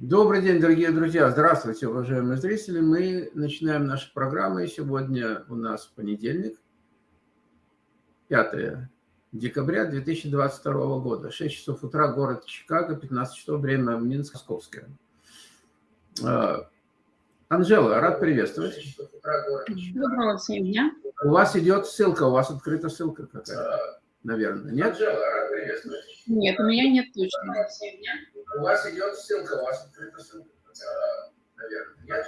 Добрый день, дорогие друзья! Здравствуйте, уважаемые зрители! Мы начинаем нашу программу. Сегодня у нас понедельник, 5 декабря 2022 года. 6 часов утра, город Чикаго, 15 часов, время Минск, Московское. А, Анжела, рад приветствовать. Доброго всем дня. У вас идет ссылка, у вас открыта ссылка какая-то, наверное, нет? Анжела, рад приветствовать. Нет, у меня нет точно. У вас идет ссылка, у вас открыта ссылка, наверное, нет?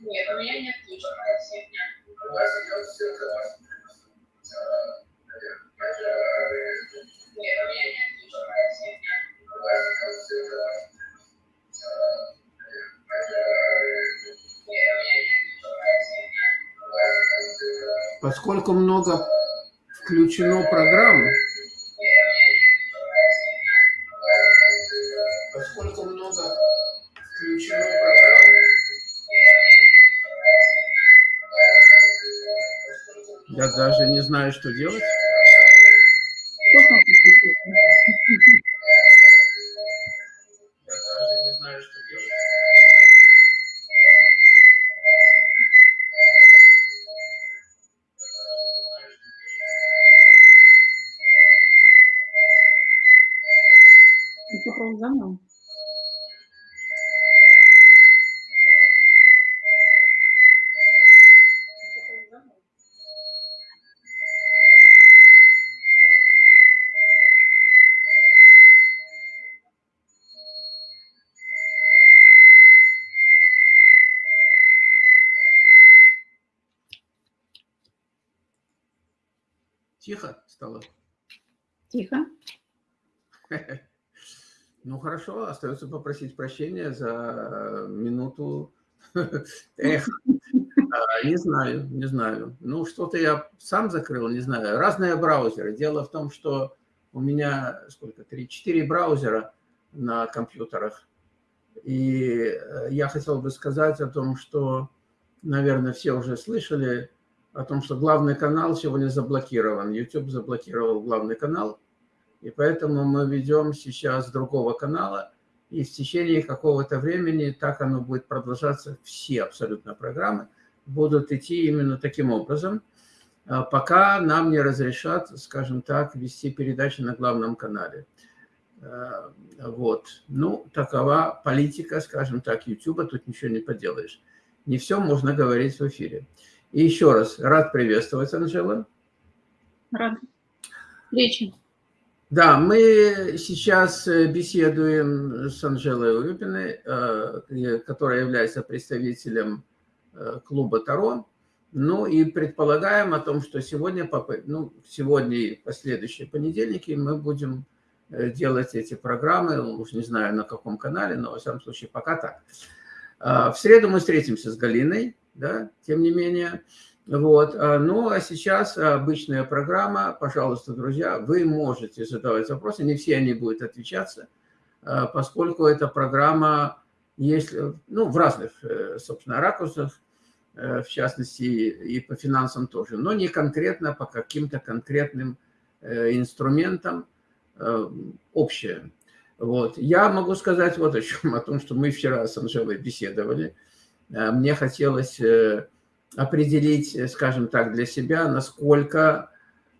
Нет, у меня нет точно. У вас идет ссылка, у вас открыта ссылка, наверное, нет? у меня нет точно. У вас идет ссылка, у вас Поскольку много включено программ, поскольку много включено программ, я даже не знаю, что делать. Тихо стало? Тихо. Хорошо, остается попросить прощения за минуту. Эх, а, не знаю, не знаю. Ну, что-то я сам закрыл, не знаю. Разные браузеры. Дело в том, что у меня сколько, три-четыре браузера на компьютерах. И э, я хотел бы сказать о том, что, наверное, все уже слышали, о том, что главный канал сегодня заблокирован. YouTube заблокировал главный канал, и поэтому мы ведем сейчас другого канала, и в течение какого-то времени так оно будет продолжаться, все абсолютно программы будут идти именно таким образом, а пока нам не разрешат, скажем так, вести передачи на главном канале. А, вот. Ну, такова политика, скажем так, YouTube, тут ничего не поделаешь. Не все можно говорить в эфире. И еще раз, рад приветствовать, Анжела. Рад. Встречи. Да, мы сейчас э, беседуем с Анжелой Урюпиной, э, которая является представителем э, клуба Таро. Ну и предполагаем о том, что сегодня, ну, сегодня и последующие понедельники мы будем делать эти программы, уж не знаю на каком канале, но во всяком случае пока так. В среду мы встретимся с Галиной, да, тем не менее. Вот. А, ну, а сейчас обычная программа. Пожалуйста, друзья, вы можете задавать вопросы. Не все они будут отвечаться, а, поскольку эта программа есть ну, в разных, э, собственно, ракурсах, э, в частности, и по финансам тоже, но не конкретно по каким-то конкретным э, инструментам общее. Вот. Я могу сказать вот о чем, о том, что мы вчера с Анжелой беседовали, Э, мне хотелось э, определить, э, скажем так, для себя, насколько,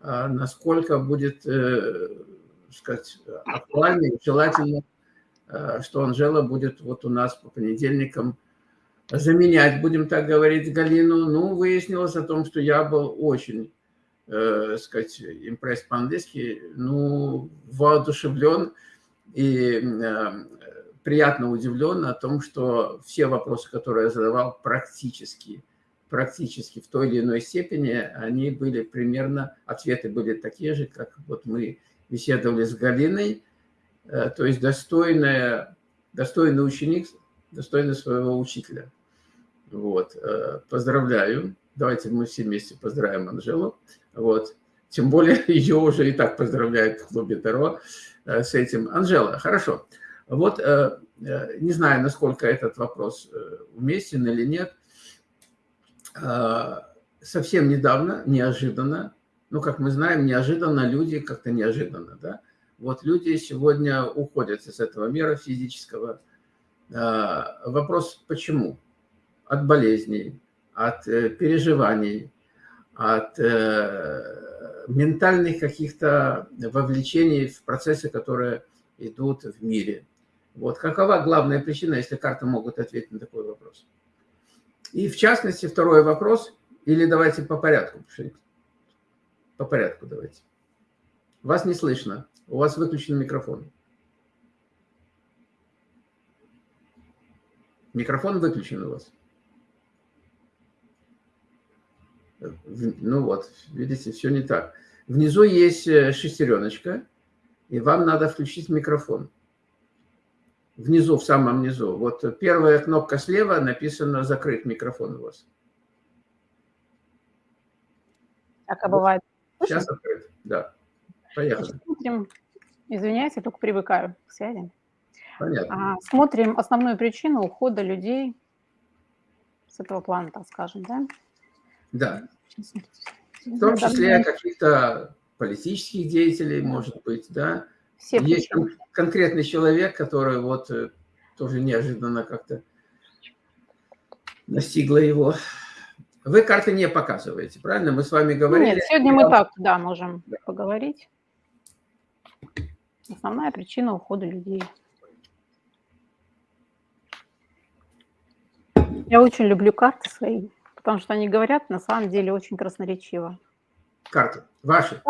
насколько будет, сказать, актуально и желательно, что Анжела будет вот у нас по понедельникам заменять, будем так говорить, Галину. Ну, выяснилось о том, что я был очень, э, сказать, импресс по-английски, ну, воодушевлен и приятно удивлен о том, что все вопросы, которые я задавал, практически, практически в той или иной степени, они были примерно, ответы были такие же, как вот мы беседовали с Галиной, э, то есть достойная, достойный ученик, достойный своего учителя. Вот, э, поздравляю. Давайте мы все вместе поздравим Анжелу. Вот. Тем более ее уже и так поздравляют в клубе Таро э, с этим. Анжела, хорошо. Вот не знаю, насколько этот вопрос уместен или нет. Совсем недавно, неожиданно, ну, как мы знаем, неожиданно люди как-то неожиданно, да, вот люди сегодня уходят из этого мира физического, А, вопрос почему? От болезней, от э, переживаний, от э, ментальных каких-то вовлечений в процессы, которые идут в мире. Вот какова главная причина, если карты могут ответить на такой вопрос? И в частности, второй вопрос, или давайте по порядку, по порядку давайте. Вас не слышно, у вас выключен микрофон. Микрофон выключен у вас. Ну вот, видите, все не так. Внизу есть э, шестереночка, и вам надо включить микрофон. Внизу, в самом низу. Вот первая кнопка слева написано «Закрыть микрофон» у вас. Так, а бывает. Сейчас открыт, да. Поехали. Смотрим, извиняюсь, я только привыкаю к связи. Понятно. А, смотрим основную причину ухода людей с этого плана, так скажем, да? Да. В том числе каких-то политических деятелей, может быть, да. Все Есть причины. конкретный человек, который вот э, тоже неожиданно как-то настигла его. Вы карты не показываете, правильно? Мы с вами говорили. Нет, сегодня мы так, да, можем поговорить. Основная причина ухода людей. Я очень люблю карты свои, потому что они говорят на самом деле очень красноречиво. Карты ваши?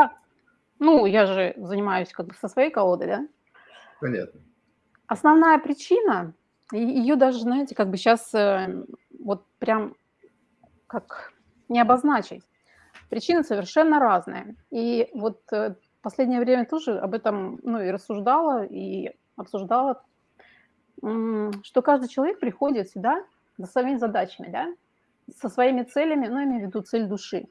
Ну, я же занимаюсь как бы со своей колодой, да? Понятно. Основная причина, ее даже, знаете, как бы сейчас вот прям как не обозначить. Причины совершенно разные. И вот э, в последнее время тоже об этом ну, и рассуждала, и обсуждала, что каждый человек приходит сюда за своими задачами, да, со своими целями, ну, я имею в виду цель души.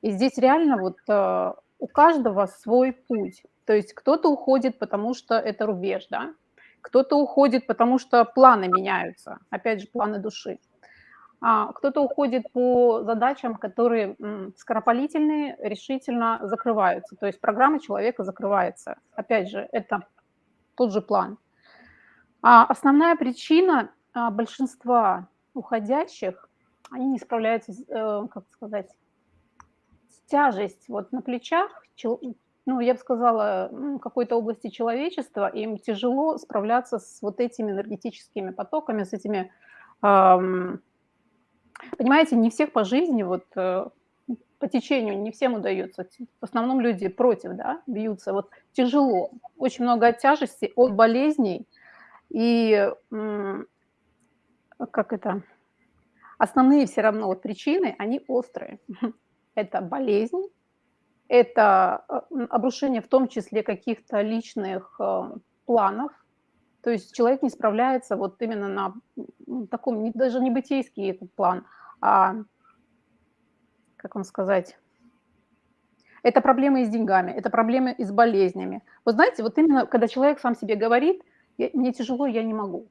И здесь реально вот э, у каждого свой путь. То есть кто-то уходит, потому что это рубеж, да, кто-то уходит, потому что планы меняются, опять же, планы души. А кто-то уходит по задачам, которые скоропалительные, решительно закрываются. То есть программа человека закрывается. Опять же, это тот же план. А основная причина а, большинства уходящих, они не справляются, э, как сказать, тяжесть вот на плечах, ну, я бы сказала, какой-то области человечества, им тяжело справляться с вот этими энергетическими потоками, с этими Понимаете, не всех по жизни, вот э, по течению не всем удается. В основном люди против, да, бьются. Вот тяжело. Очень много от тяжести, от болезней. И как это? Основные все равно вот причины, они острые. Это болезнь, это э, обрушение в том числе каких-то личных э, планов, то есть человек не справляется вот именно на таком, даже не бытийский этот план, а, как вам сказать, это проблемы с деньгами, это проблемы с болезнями. Вы знаете, вот именно когда человек сам себе говорит, мне тяжело, я не могу.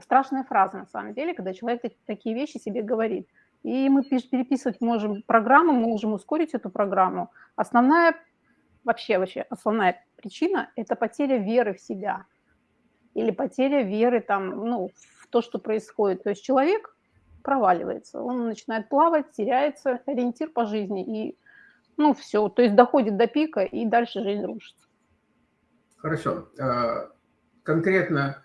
Страшная фраза на самом деле, когда человек такие вещи себе говорит. И мы переписывать можем программу, мы можем ускорить эту программу. Основная, вообще, вообще, основная причина – это потеря веры в себя или потеря веры там, ну, в то, что происходит. То есть человек проваливается, он начинает плавать, теряется ориентир по жизни, и, ну, все, то есть доходит до пика, и дальше жизнь рушится. Хорошо. А, конкретно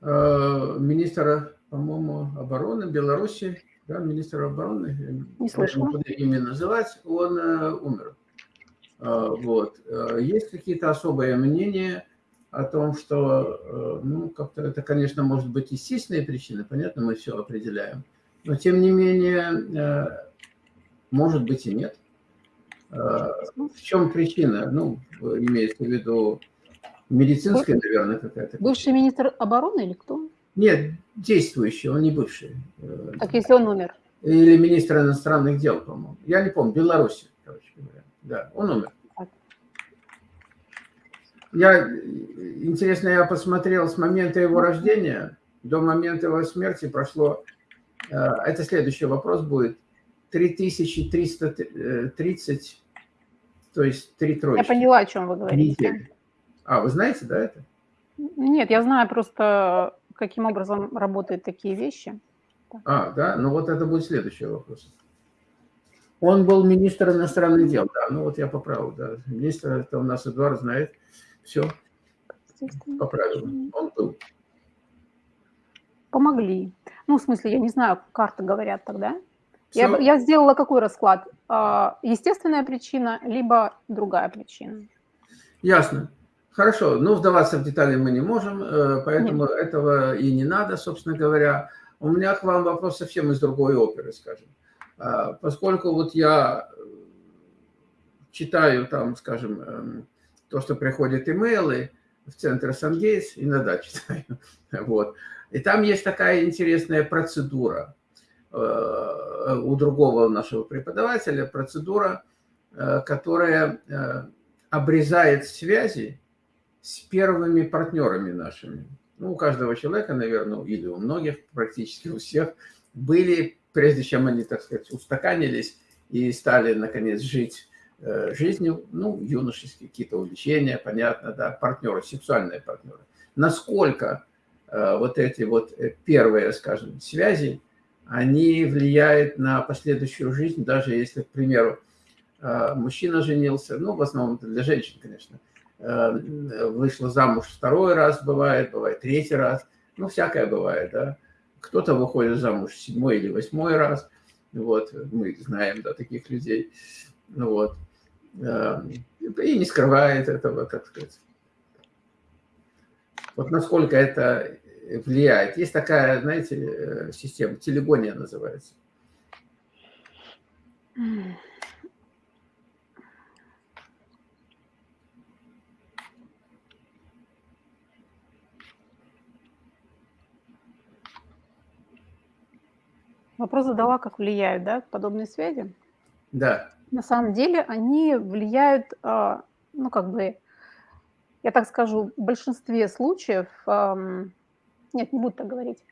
а, министра, по-моему, обороны Беларуси, да, министр обороны, не слышно. буду имя называть, он э, умер. А, вот. Есть какие-то особые мнения о том, что, э, ну, как-то это, конечно, может быть естественные причины, понятно, мы все определяем, но, тем не менее, э, может быть и нет. Э, в чем причина? Ну, имеется в виду медицинская, наверное, какая-то. Бывший министр обороны или кто? Нет, действующий, он не бывший. Так если он умер? Или министр иностранных дел, по-моему. Я не помню, Беларуси, короче говоря. Да, он умер. Я, интересно, я посмотрел с момента его рождения до момента его смерти прошло, э, это следующий вопрос будет, 3330, то есть три тройки. Я поняла, о чем вы говорите. А, вы знаете, да, это? Нет, я знаю просто каким образом работают такие вещи. А, да? Ну вот это будет следующий вопрос. Он был министр иностранных дел, да, ну вот я поправил, да. Министр, это у нас Эдуард знает, все, поправил. Он был. Помогли. Ну, в смысле, я не знаю, карты говорят тогда. Я, я сделала какой расклад? А, Естественная причина, либо другая причина. Ясно. Хорошо, ну вдаваться в детали мы не можем, э, поэтому этого и не надо, собственно говоря. У меня к вам вопрос совсем из другой оперы, скажем. А, Поскольку вот я э, читаю там, скажем, эм, то, что приходят имейлы в центр Сангейтс, иногда читаю, вот. И там есть такая интересная процедура э, у другого нашего преподавателя, процедура, которая обрезает связи с первыми партнерами нашими. Ну, у каждого человека, наверное, или у многих, практически у всех, были, прежде чем они, так сказать, устаканились и стали, наконец, жить э, жизнью, ну, юношеские какие-то увлечения, понятно, да, партнеры, сексуальные партнеры. Насколько э, вот эти вот э, первые, скажем, связи, они влияют на последующую жизнь, даже если, к примеру, э, мужчина женился, ну, в основном для женщин, конечно, вышла замуж второй раз, бывает, бывает третий раз, ну, всякое бывает, да. Кто-то выходит замуж седьмой или восьмой раз, вот, мы знаем, да, таких людей, ну, вот, Э, и не скрывает этого, так сказать. Вот насколько это влияет. Есть такая, знаете, э, система, телегония называется. Вопрос задала, как влияют да, подобные связи. Да. На самом деле они влияют, а, ну, как бы, я так скажу, в большинстве случаев, ам, нет, не буду так говорить.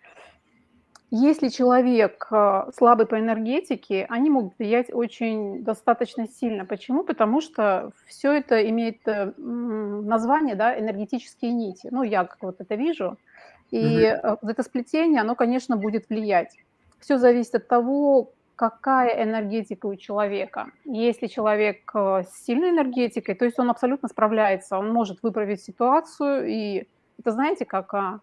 Если человек а, слабый по энергетике, они могут влиять очень достаточно сильно. Почему? Потому что все это имеет э, название, да, энергетические нити. Ну, я как вот это вижу. И э, вот это сплетение, оно, конечно, будет влиять. Все зависит от того, какая энергетика у человека. Если человек э, с сильной энергетикой, то есть он абсолютно справляется, он может выправить ситуацию, и это знаете, как, а,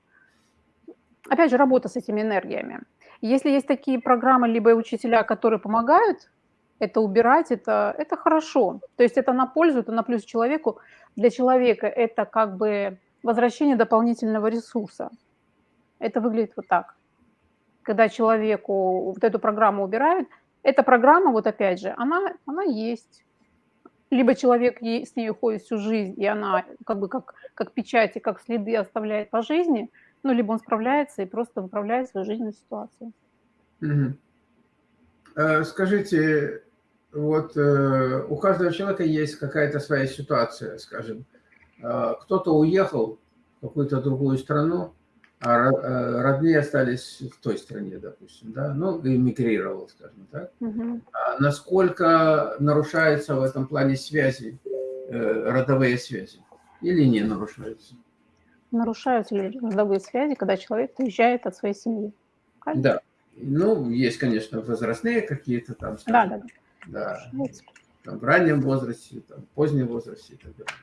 опять же, работа с этими энергиями. Если есть такие программы, либо учителя, которые помогают это убирать, это, это хорошо. То есть это на пользу, это на плюс человеку. Для человека это как бы возвращение дополнительного ресурса. Это выглядит вот так когда человеку вот эту программу убирают, эта программа, вот опять же, она, она есть. Либо человек с ней ходит всю жизнь, и она как бы как, как печати, как следы оставляет по жизни, ну, либо он справляется и просто выправляет свою жизненную ситуацию. Угу. Скажите, вот э, у каждого человека есть какая-то своя ситуация, скажем. Э, кто-то уехал в какую-то другую страну, а э, родные остались в той стране, допустим, да, ну, эмигрировал, скажем так. Угу. А насколько нарушаются в этом плане связи, э, родовые связи, или не нарушаются? Нарушаются ли родовые связи, когда человек уезжает от своей семьи? Правильно? Да. Ну, есть, конечно, возрастные какие-то там, скажем, да, да, да. да там, в раннем возрасте, там, в позднем возрасте и так далее.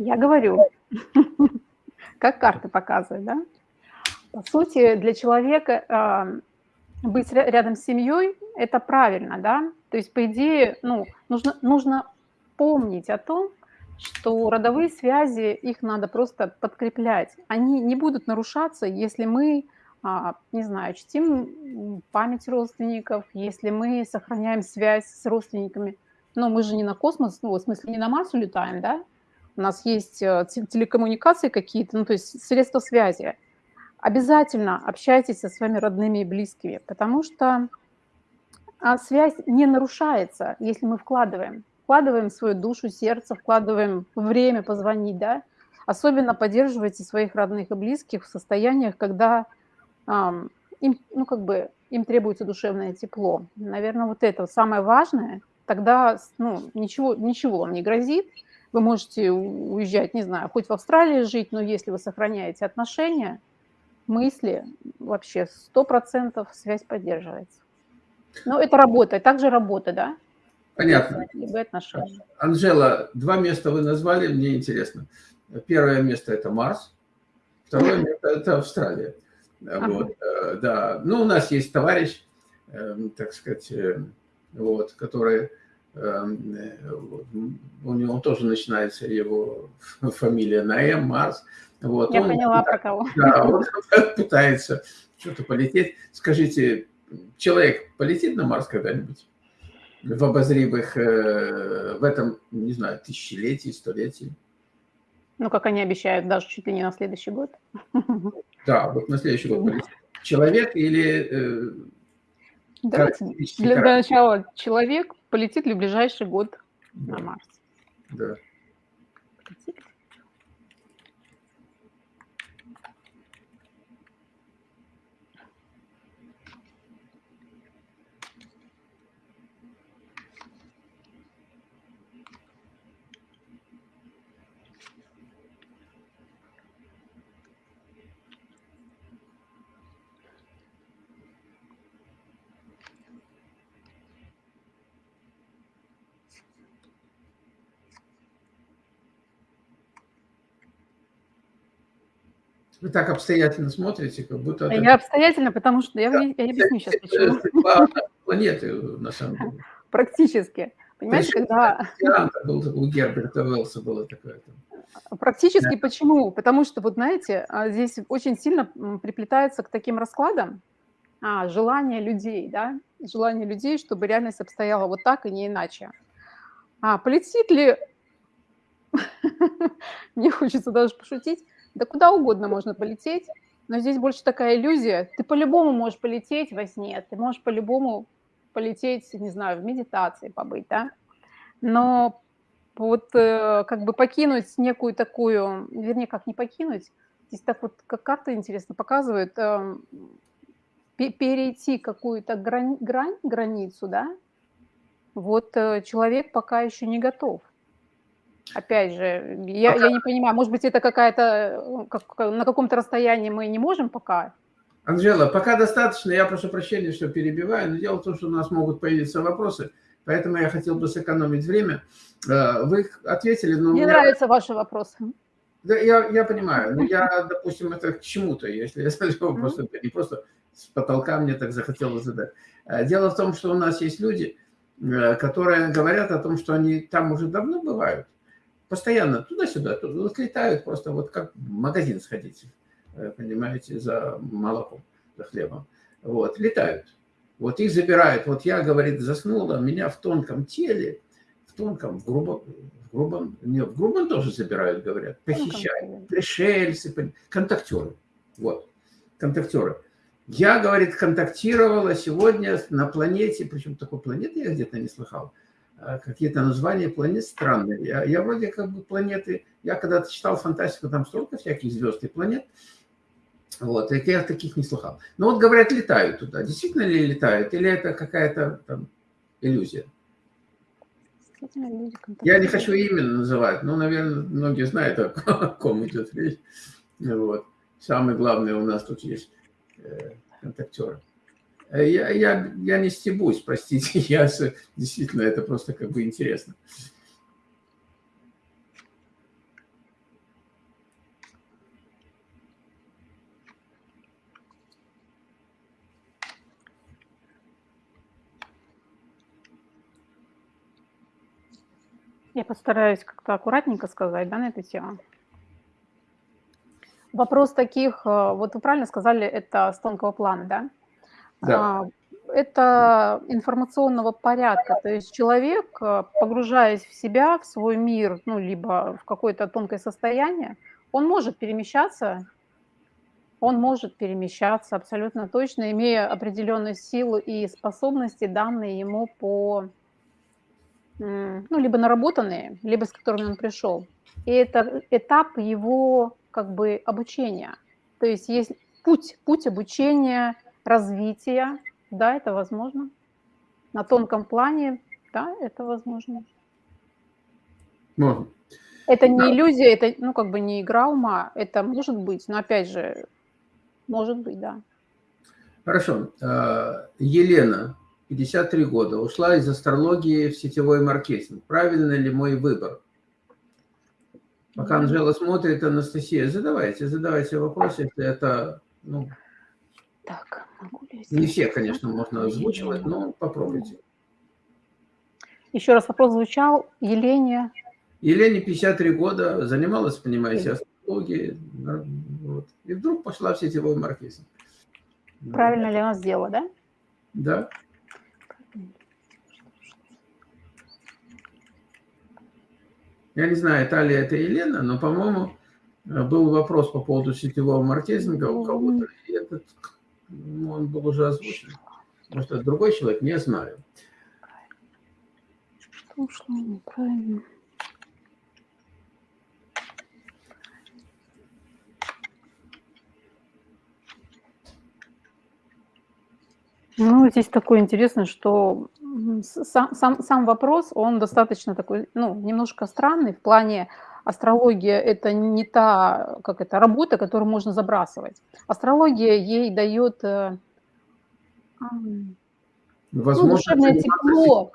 Я говорю, как карты показывают, да? По сути, для человека э, быть рядом с семьей – это правильно, да? То есть, по идее, ну, нужно, нужно помнить о том, что родовые связи, их надо просто подкреплять. Они не будут нарушаться, если мы, а, не знаю, чтим память родственников, если мы сохраняем связь с родственниками. Но мы же не на космос, ну, в смысле, не на Марс улетаем, да? У нас есть э, телекоммуникации какие-то, ну, то есть средства связи, обязательно общайтесь со своими родными и близкими, потому что а, связь не нарушается, если мы вкладываем. вкладываем свою душу, сердце, вкладываем время позвонить, да, особенно поддерживайте своих родных и близких в состояниях, когда ам, им, ну, как бы, им требуется душевное тепло. Наверное, вот это самое важное. Тогда ну, ничего, ничего вам не грозит. Вы можете уезжать, не знаю, хоть в Австралии жить, но если вы сохраняете отношения, мысли, вообще 100% связь поддерживается. Но это работа, также работа, да? Понятно. Либо отношения. Анжела, два места вы назвали, мне интересно. Первое место – это Марс, второе место – это Австралия. Вот, э, да. Ну, у нас есть товарищ, эм, так сказать, э, вот, который, у него тоже начинается его фамилия на М, Марс. Вот, Я он, поняла, про кого. Да, он пытается что-то полететь. Скажите, человек полетит на Марс когда-нибудь? В обозримых, э, в этом, не знаю, тысячелетии, столетии? Ну, как они обещают, даже чуть ли не на следующий год. Да, вот на следующий год полетит. Человек или... Э, Давайте для начала человек полетит ли в ближайший год да. на Марс. Да. Полетит. Вы так обстоятельно смотрите, как будто... это- Я обстоятельно, потому что я, Да. я объясню сейчас почему. планеты, на самом деле. Практически. Понимаете, Причем когда... Был, у Герберта Уэллса было такое. там. Практически почему? Потому что, вот знаете, а, здесь очень сильно приплетается к таким раскладам а, желание людей, да, желание людей, чтобы реальность обстояла вот так и не иначе. А полетит ли, мне хочется даже пошутить, да куда угодно можно полететь, но здесь больше такая иллюзия. Ты по-любому можешь полететь во сне, ты можешь по-любому полететь, не знаю, в медитации побыть, да, но вот э, как бы покинуть некую такую, вернее, как не покинуть, здесь так вот, как карта интересно показывает, э, пе- перейти какую-то грань, грань, границу, да, вот э, человек пока еще не готов. Опять же, я, я не понимаю, может быть, это какая-то, э, как, на каком-то расстоянии мы не можем пока, Анжела, пока достаточно, я прошу прощения, что перебиваю, но дело в том, что у нас могут появиться вопросы, поэтому я хотел бы сэкономить время. Э, Вы ответили, но... мне меня- нравятся ваши вопросы. Да, я, я понимаю, но я, допустим, это к чему-то, если я задаю вопрос, это не просто с потолка мне так захотелось задать. А Дело в том, что у нас есть люди, э, которые говорят о том, что они там уже давно бывают, постоянно туда-сюда, туда, вот летают просто вот как в магазин сходить, э, понимаете, за молоком, за хлебом. Вот, летают. Вот их забирают. Вот я, говорит, заснула, меня в тонком теле, в тонком, в грубом, в грубом, не, в грубом тоже забирают, говорят, похищают пришельцы, контактеры. Вот, контактеры. Я, говорит, контактировала сегодня на планете, причем такой планеты я где-то не слыхал, какие-то названия планет странные. Я, я вроде как бы планеты, я когда-то читал фантастику, там столько всяких звезд и планет, вот, и я таких не слыхал. Но вот, говорят, летают туда. Действительно ли летают, или это какая-то там иллюзия? Я не хочу именно называть, но, наверное, многие знают, о о ком идет речь. Вот. Самый главный у нас тут есть э, контактеры. Э, Я, я, я не стебусь, простите, я действительно, это просто как бы интересно. Я постараюсь как-то аккуратненько сказать, да, на эту тему. Вопрос таких, э, вот вы правильно сказали, это с тонкого плана, да? Да. А, Это информационного порядка, то есть человек, э, погружаясь в себя, в свой мир, ну, либо в какое-то тонкое состояние, он может перемещаться, он может перемещаться абсолютно точно, имея определенную силу и способности, данные ему по ну, либо наработанные, либо с которыми он пришел. И это этап его как бы обучения. То есть есть путь, путь обучения, развития, да, это возможно. На тонком плане, да, это возможно. Можно. Это не иллюзия, это, ну, как бы не игра ума, это может быть, но опять же, может быть, да. Хорошо. А, Елена, 53 года, ушла из астрологии в сетевой маркетинг. Правильно ли мой выбор? Пока Анжела смотрит, Анастасия, задавайте, задавайте вопросы, если это, ну, Так, могу ли не все, конечно, можно озвучивать, но попробуйте. Еще раз вопрос звучал. Елене, Елене 53 года, занималась, понимаете, астрологией, вот, и вдруг пошла в сетевой маркетинг. правильно ли она сделала, да? Да. Я не знаю, это ли это Елена, но, по-моему, э, был вопрос по поводу сетевого маркетинга у кого-то, этот, он был уже озвучен. Может, это другой человек, не знаю. Что ушло неправильно? Ну, здесь такое интересное, что сам, сам, сам вопрос, он достаточно такой, ну, немножко странный в плане астрология – это не та, как это, работа, которую можно забрасывать. Астрология ей дает э, ну, Возможно, душевное заниматься тепло,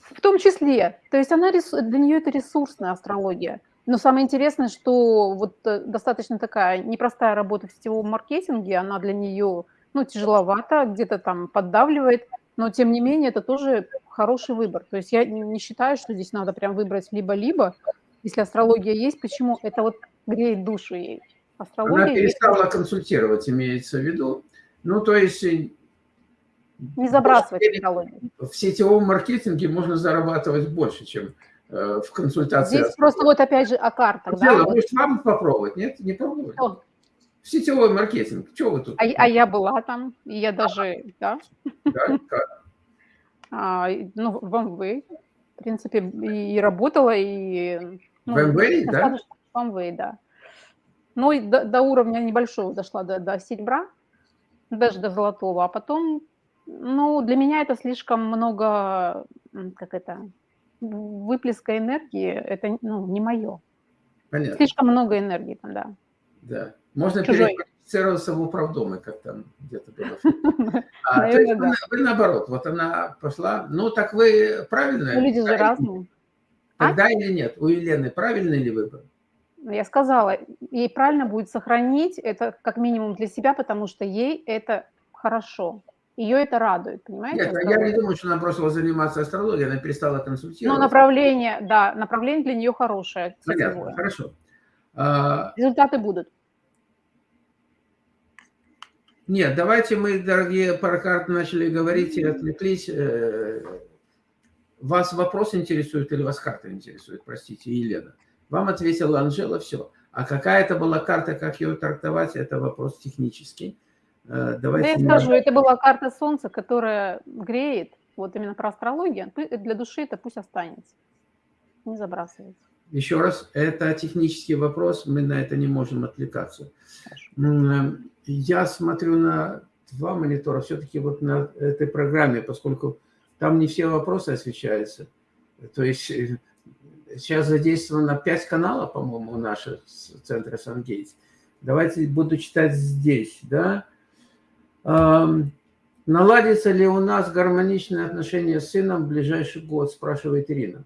в том числе. То есть она для нее это ресурсная астрология. Но самое интересное, что вот э, достаточно такая непростая работа в сетевом маркетинге, она для нее ну, тяжеловата, где-то там поддавливает, но тем не менее это тоже хороший выбор. То есть я не считаю, что здесь надо прям выбрать либо-либо. Если астрология есть, почему? Это вот греет душу ей. Астрология Она есть, перестала консультировать, имеется в виду. Ну, то есть э, не забрасывать астрологию. в сетевом маркетинге можно зарабатывать больше, чем э, в консультации. Здесь просто вот опять же о картах. да, Дело, вот. может, вам попробовать? Нет, не пробовали? Что? В сетевой маркетинг. Что вы тут? А, а я была там, и я даже, да, Да, как? А, ну, в МВ, в принципе, и работала, и... ну, В МВ, да? В МВ, да. Ну, и до, до уровня небольшого дошла, до, до серебра, даже до золотого, а потом, ну, для меня это слишком много, как это, выплеска энергии, это, ну, не мое. Понятно. Слишком много энергии там, да. Да. Можно Чужой. переквалифицироваться в управдомы, как там где-то было. А, то есть Наверное, вы, да. вы наоборот, вот она пошла, ну так вы правильно? Ну, люди же Тогда-. А? Тогда или нет? У Елены правильный ли выбор? Ну, Я сказала, ей правильно будет сохранить это как минимум для себя, потому что ей это хорошо. Ее это радует, понимаете? Нет, я астрология? не думаю, что она бросила заниматься астрологией, она перестала Но консультировать. направление, да, направление для нее хорошее, Понятно, хорошо. А, Результаты будут. Нет, давайте мы, дорогие паракарты, начали говорить и отвлеклись. Вас вопрос интересует или вас карта интересует? Простите, Елена. Вам ответила Анжела, все. А какая это была карта, как ее трактовать, это вопрос технический. Э, Да Давайте я скажу, это была карта Солнца, которая греет, вот именно про астрологию, для души это пусть останется, не забрасывается. Еще раз, это технический вопрос, мы на это не можем отвлекаться. М, Я смотрю на два монитора, все-таки вот на этой программе, поскольку там не все вопросы освещаются. То есть э, сейчас задействовано пять каналов, по-моему, у наших с центра Сангейтс. Давайте буду читать здесь, да. Наладится ли у нас гармоничные отношения с сыном в ближайший год, спрашивает Ирина.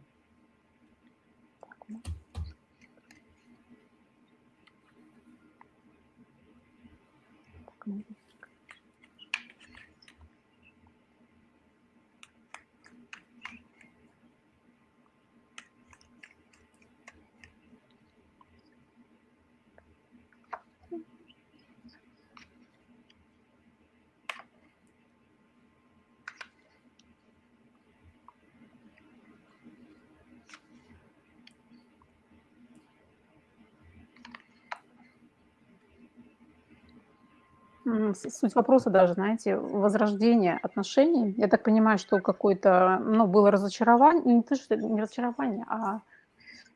Суть вопроса даже, знаете, возрождение отношений. Я так понимаю, что какое-то, ну, было разочарование, не то, что не разочарование, а,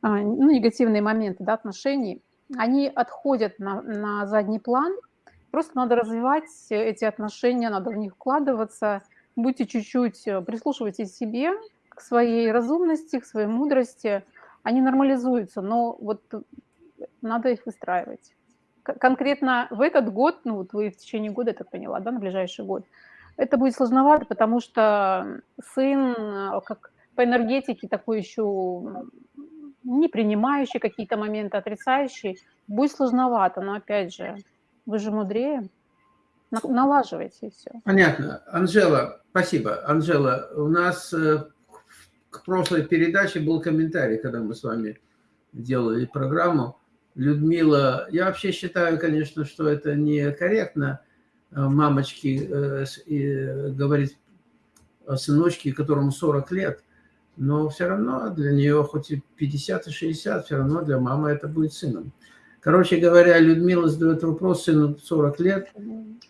а, ну, негативные моменты, да, отношений. Они отходят на, на задний план. Просто надо развивать эти отношения, надо в них вкладываться. Будьте чуть-чуть, э, прислушивайтесь к себе, к своей разумности, к своей мудрости. Они нормализуются, но вот э, надо их выстраивать. Конкретно в этот год, ну вот вы в течение года, я так поняла, да, на ближайший год, это будет сложновато, потому что сын э, как по энергетике такой еще не принимающий какие-то моменты, отрицающий, будет сложновато, но опять же, вы же мудрее, На- налаживайте все. Понятно. Анжела, спасибо. Анжела, у нас э, к прошлой передаче был комментарий, когда мы с вами делали программу. Людмила, я вообще считаю, конечно, что это некорректно э, мамочки э, э, говорить о сыночке, которому 40 лет, но все равно для нее, хоть и 50 и 60, все равно для мамы это будет сыном. Короче говоря, Людмила задает вопрос, сыну 40 лет,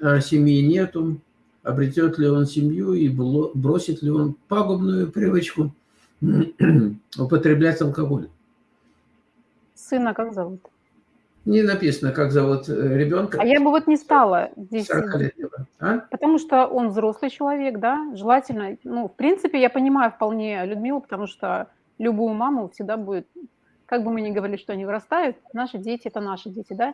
а семьи нету, обретет ли он семью и бросит ли он пагубную привычку употреблять алкоголь. Сына как зовут? Не написано, как зовут э, ребенка А я бы вот не стала здесь 40-летнего. А? Потому что он взрослый человек, да, желательно, ну, в принципе, я понимаю вполне Людмилу, потому что любую маму всегда будет, как бы мы ни говорили, что они вырастают, наши дети – это наши дети, да,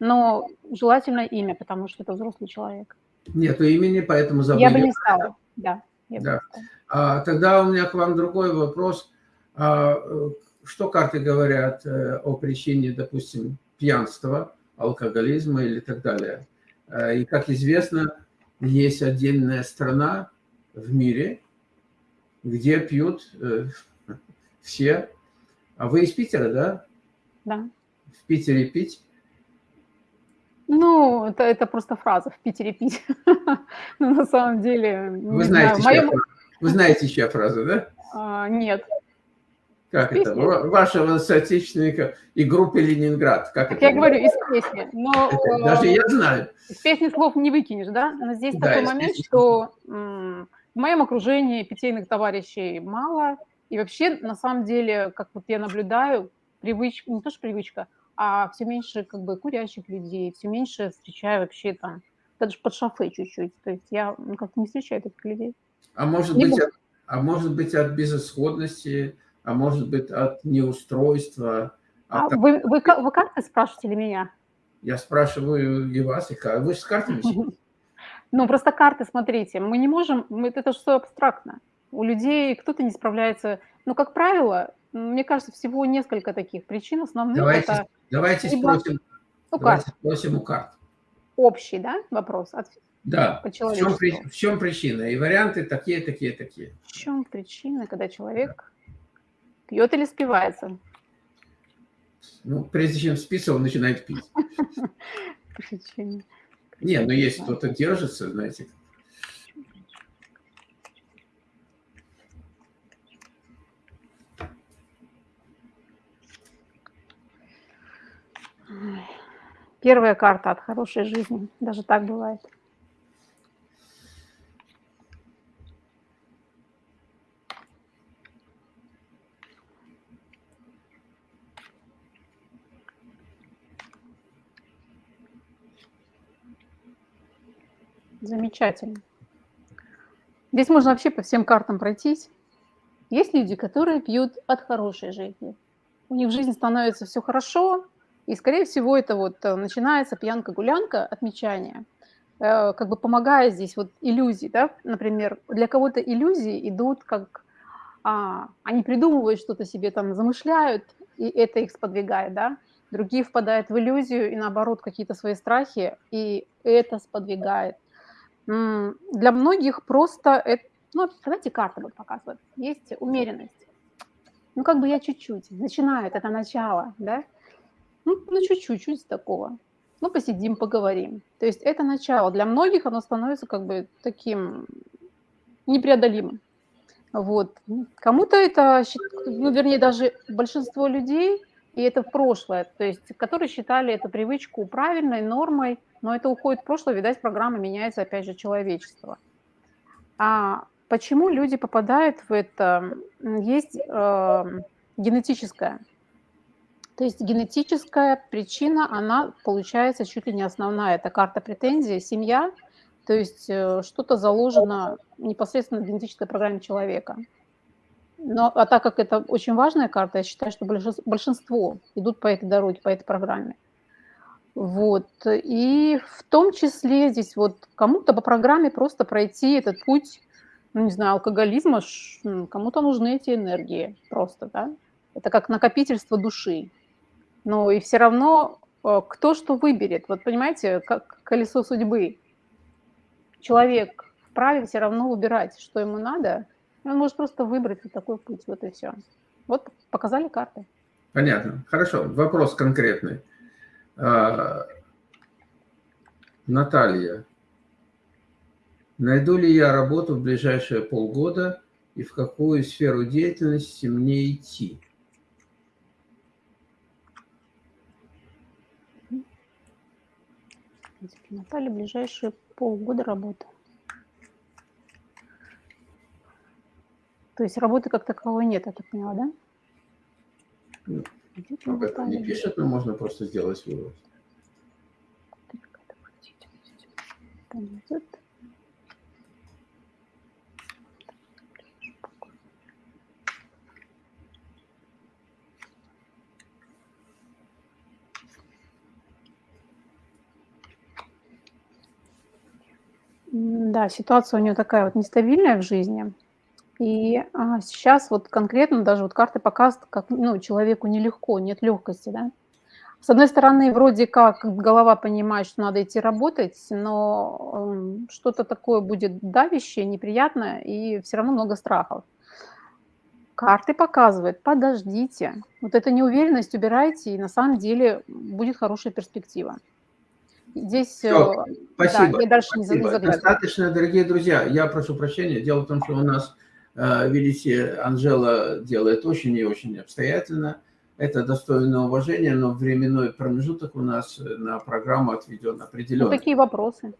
но желательно имя, потому что это взрослый человек. Нету имени, поэтому зовут. Я бы не стала, да. Да. не стала. А, тогда у меня к вам другой вопрос. А, э, что карты говорят э, о причине, допустим, пьянства, алкоголизма или так далее? А, И, как известно, есть отдельная страна в мире, где пьют э, все. А вы из Питера, да? Да. В Питере пить? Ну, это, это просто фраза «в Питере пить». Но на самом деле, Вы знаете, знаю, моем... Вы знаете, чья фраза, да? а, Нет. Как это? Песня. Ва- Вашего соотечественника и группы «Ленинград». Как это? я говорю, из песни. Но Это Даже э, я знаю. Из песни слов не выкинешь, да? Но здесь Да, такой из момент, песни что в моем окружении питейных товарищей мало. И вообще, на самом деле, как вот я наблюдаю, привычка, не то что привычка, а все меньше как бы курящих людей, все меньше встречаю вообще там, даже под шофе чуть-чуть. То есть я ну, как-то не встречаю таких людей. А может, Не быть, буду. а может быть от безысходности, а может быть от неустройства. А от того- вы, вы, вы карты спрашиваете или меня? Я спрашиваю и вас, и Вы же с картами сидите? Ну, просто карты, смотрите, мы не можем, это же все абстрактно. У людей кто-то не справляется. Ну, как правило, мне кажется, всего несколько таких причин. Основных Давайте, это давайте либо- спросим, ну, давайте карт, спросим у карт. общий, да, вопрос. От, Да, в чем, в чем причина? И варианты такие, такие, такие. в чем причина, когда человек пьет или спивается? Ну, прежде чем спиться, он начинает пить. Не, ну есть кто-то держится, знаете. Первая карта от хорошей жизни. Даже так бывает. Замечательно. Здесь можно вообще по всем картам пройтись. Есть люди, которые пьют от хорошей жизни. У них в жизни становится все хорошо, и, скорее всего, это вот э, начинается пьянка-гулянка, отмечание, э, как бы помогая здесь вот иллюзии, да, например, для кого-то иллюзии идут как, а, они придумывают что-то себе там, замышляют, и это их сподвигает, да, другие впадают в иллюзию и, наоборот, какие-то свои страхи, и это сподвигает. Для многих просто, это, ну, давайте карты вот показывают, есть умеренность. Ну, как бы я чуть-чуть, начинают, это начало, да, ну, ну чуть-чуть, чуть такого. Ну, посидим, поговорим. То есть это начало. Для многих оно становится как бы таким непреодолимым. Вот. Кому-то это, ну, вернее, даже большинство людей, и это в прошлое, то есть, которые считали эту привычку правильной, нормой, Но это уходит в прошлое, видать, программа меняется, опять же, человечество. А почему люди попадают в это? Есть э, генетическое. То есть генетическая причина, она получается чуть ли не основная. Это карта претензий, семья, то есть э, что-то заложено непосредственно в генетической программе человека. Но, а так как это очень важная карта, я считаю, что большинство идут по этой дороге, по этой программе. Вот. И в том числе здесь вот кому-то по программе просто пройти этот путь, ну, не знаю, алкоголизма, кому-то нужны эти энергии просто, да. Это как накопительство души. Но и все равно э, кто что выберет. Вот понимаете, как колесо судьбы. Человек вправе все равно выбирать, что ему надо. Он может просто выбрать вот такой путь, вот и все. Вот показали карты. Понятно. Хорошо. Вопрос конкретный. А, Наталья, найду ли я работу в ближайшие полгода и в какую сферу деятельности мне идти? Наталья, ближайшие полгода работы. То есть работы как таковой нет, я так поняла, да? Ну, об этом не пишет, но можно просто сделать вывод. Да, ситуация у нее такая вот нестабильная в жизни. И а, сейчас вот конкретно даже вот карты показывают, как ну, человеку нелегко, нет легкости, да. С одной стороны, вроде как голова понимает, что надо идти работать, но э, что-то такое будет давящее, неприятное, и все равно много страхов. Карты показывают, подождите. Вот эту неуверенность убирайте, и на самом деле будет хорошая перспектива. Здесь Все, спасибо, да, я дальше спасибо. не загадываю. Достаточно, дорогие друзья. Я прошу прощения. Дело в том, что у нас Э, видите, Анжела делает очень и очень обстоятельно. Это достойно уважения, но временной промежуток у нас на программу отведен определенный. Ну, какие вопросы?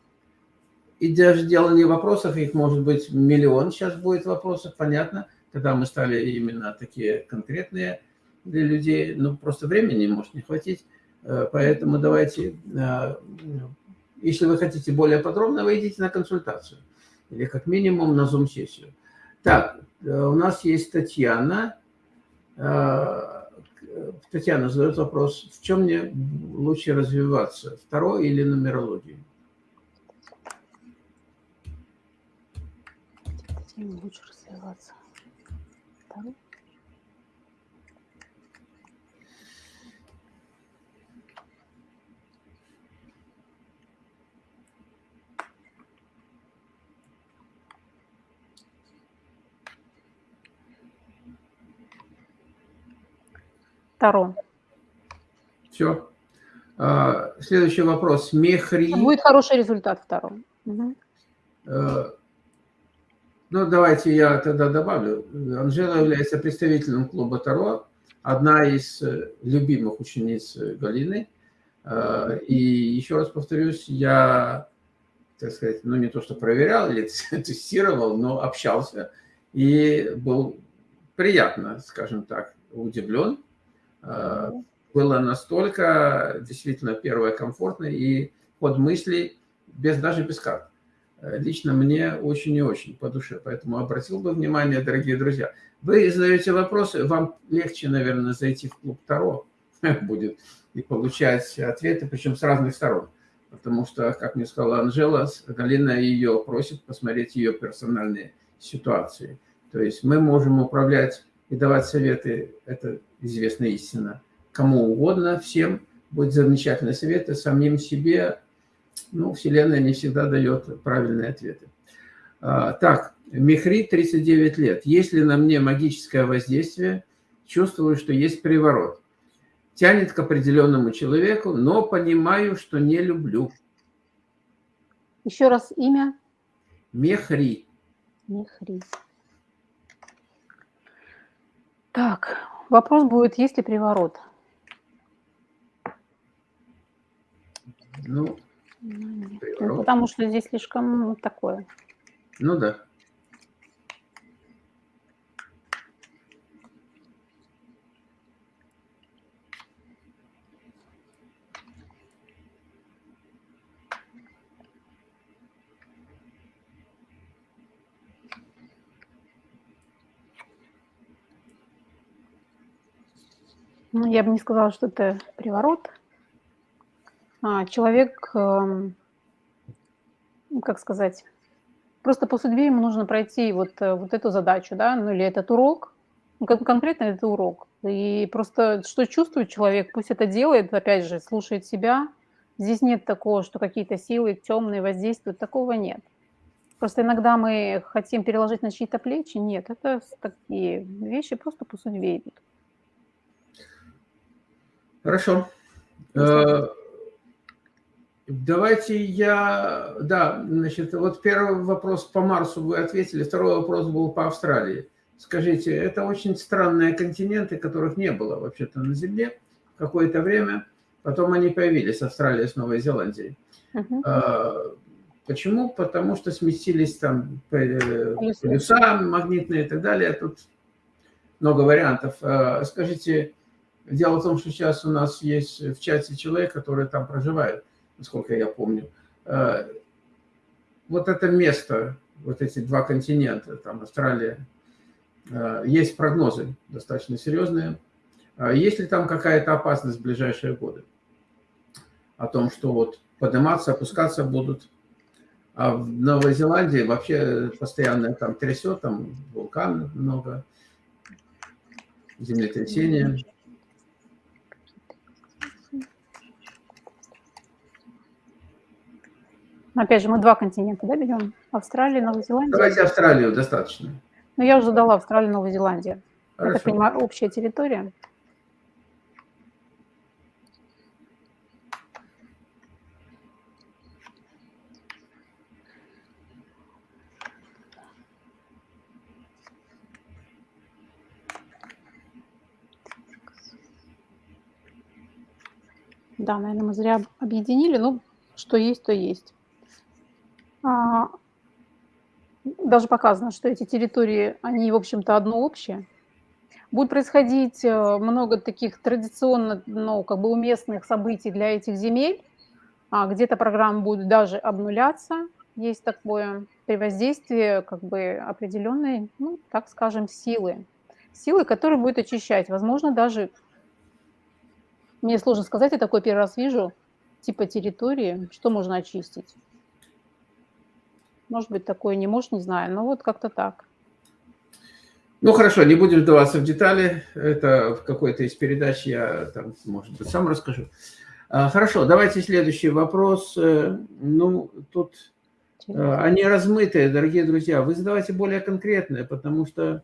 И даже дело не вопросов, их может быть миллион сейчас будет вопросов, понятно, когда мы стали именно такие конкретные для людей, ну просто времени может не хватить, э, поэтому давайте, э, если вы хотите более подробно, вы идите на консультацию или как минимум на Zoom-сессию. Так, э, у нас есть Татьяна. Э, Татьяна задает вопрос, в чем мне лучше развиваться, второй или нумерологии? Лучше развиваться. Второй? Таро. Все. А, следующий вопрос. Мехри. Будет хороший результат втором. Угу. Ну, давайте я тогда добавлю. Анжела является представителем клуба Таро, одна из э, любимых учениц Галины. А, и еще раз повторюсь, я, так сказать, ну не то что проверял или тестировал, но общался и был приятно, скажем так, удивлен Э, было настолько действительно первое комфортно и под мысли, без, даже без карт. Э, лично мне очень и очень по душе. Поэтому обратил бы внимание, дорогие друзья. Вы задаете вопросы, вам легче, наверное, зайти в клуб Таро будет и получать ответы, причем с разных сторон. Потому что, как мне сказала Анжела, Галина ее просит посмотреть ее персональные ситуации. То есть мы можем управлять и давать советы, это известная истина, кому угодно, всем, будет замечательные советы, самим себе, ну, Вселенная не всегда дает правильные ответы. А, так, Мехри, 39 лет. Если на мне магическое воздействие, чувствую, что есть приворот. Тянет к определенному человеку, но понимаю, что не люблю. Еще раз имя? Мехри. Мехри. Так, вопрос будет, есть ли приворот? Ну, Ну. Ну, Приворот. потому что здесь слишком такое. Ну да. Ну, я бы не сказала, что это приворот. А, человек, эм, ну, как сказать, просто по судьбе ему нужно пройти вот, э, вот эту задачу, да, ну или этот урок, ну, кон- конкретно это урок. И просто что чувствует человек, пусть это делает, опять же, слушает себя. Здесь нет такого, что какие-то силы темные воздействуют, такого нет. Просто иногда мы хотим переложить на чьи-то плечи. Нет, это такие вещи просто по судьбе идут. Хорошо. Э, Давайте я... Да, значит, вот первый вопрос по Марсу вы ответили, второй вопрос был по Австралии. Скажите, это очень странные континенты, которых не было вообще-то на Земле какое-то время. Потом они появились, Австралия с Новой Зеландией. Мгм. А, Почему? Потому что сместились там э, Полюса. полюса магнитные и так далее. Тут много вариантов. А, Скажите, дело в том, что сейчас у нас есть в чате человек, который там проживает, насколько я помню. А, Вот это место, вот эти два континента, там Австралия, а, есть прогнозы достаточно серьезные. А Есть ли там какая-то опасность в ближайшие годы? О том, что вот подниматься, опускаться будут. А в Новой Зеландии вообще постоянно там трясет, там вулкан много, землетрясения. Опять же, мы два континента, да, берем? Австралия, Новая Зеландия. Давайте Австралию достаточно. Ну, я уже дала Австралию. Я так Хорошо. понимаю, общая территория. Да, наверное, мы зря объединили. Ну, что есть, то есть. А, даже показано, что эти территории, они, в общем-то, одно общее. Будет происходить э, много таких традиционно, ну, как бы уместных событий для этих земель. А, где-то программа будет даже обнуляться. Есть такое при воздействии как бы определенной, ну, так скажем, силы. Силы, которые будет очищать. Возможно, даже, мне сложно сказать, я такой первый раз вижу, типа территории, что можно очистить. Может быть, такое не может, не знаю, но вот как-то так. Ну хорошо, не будем вдаваться в детали. Это в какой-то из передач я там, может быть, сам расскажу. А, Хорошо, давайте следующий вопрос. Э, Ну, тут э, они размытые, дорогие друзья. Вы задавайте более конкретные, потому что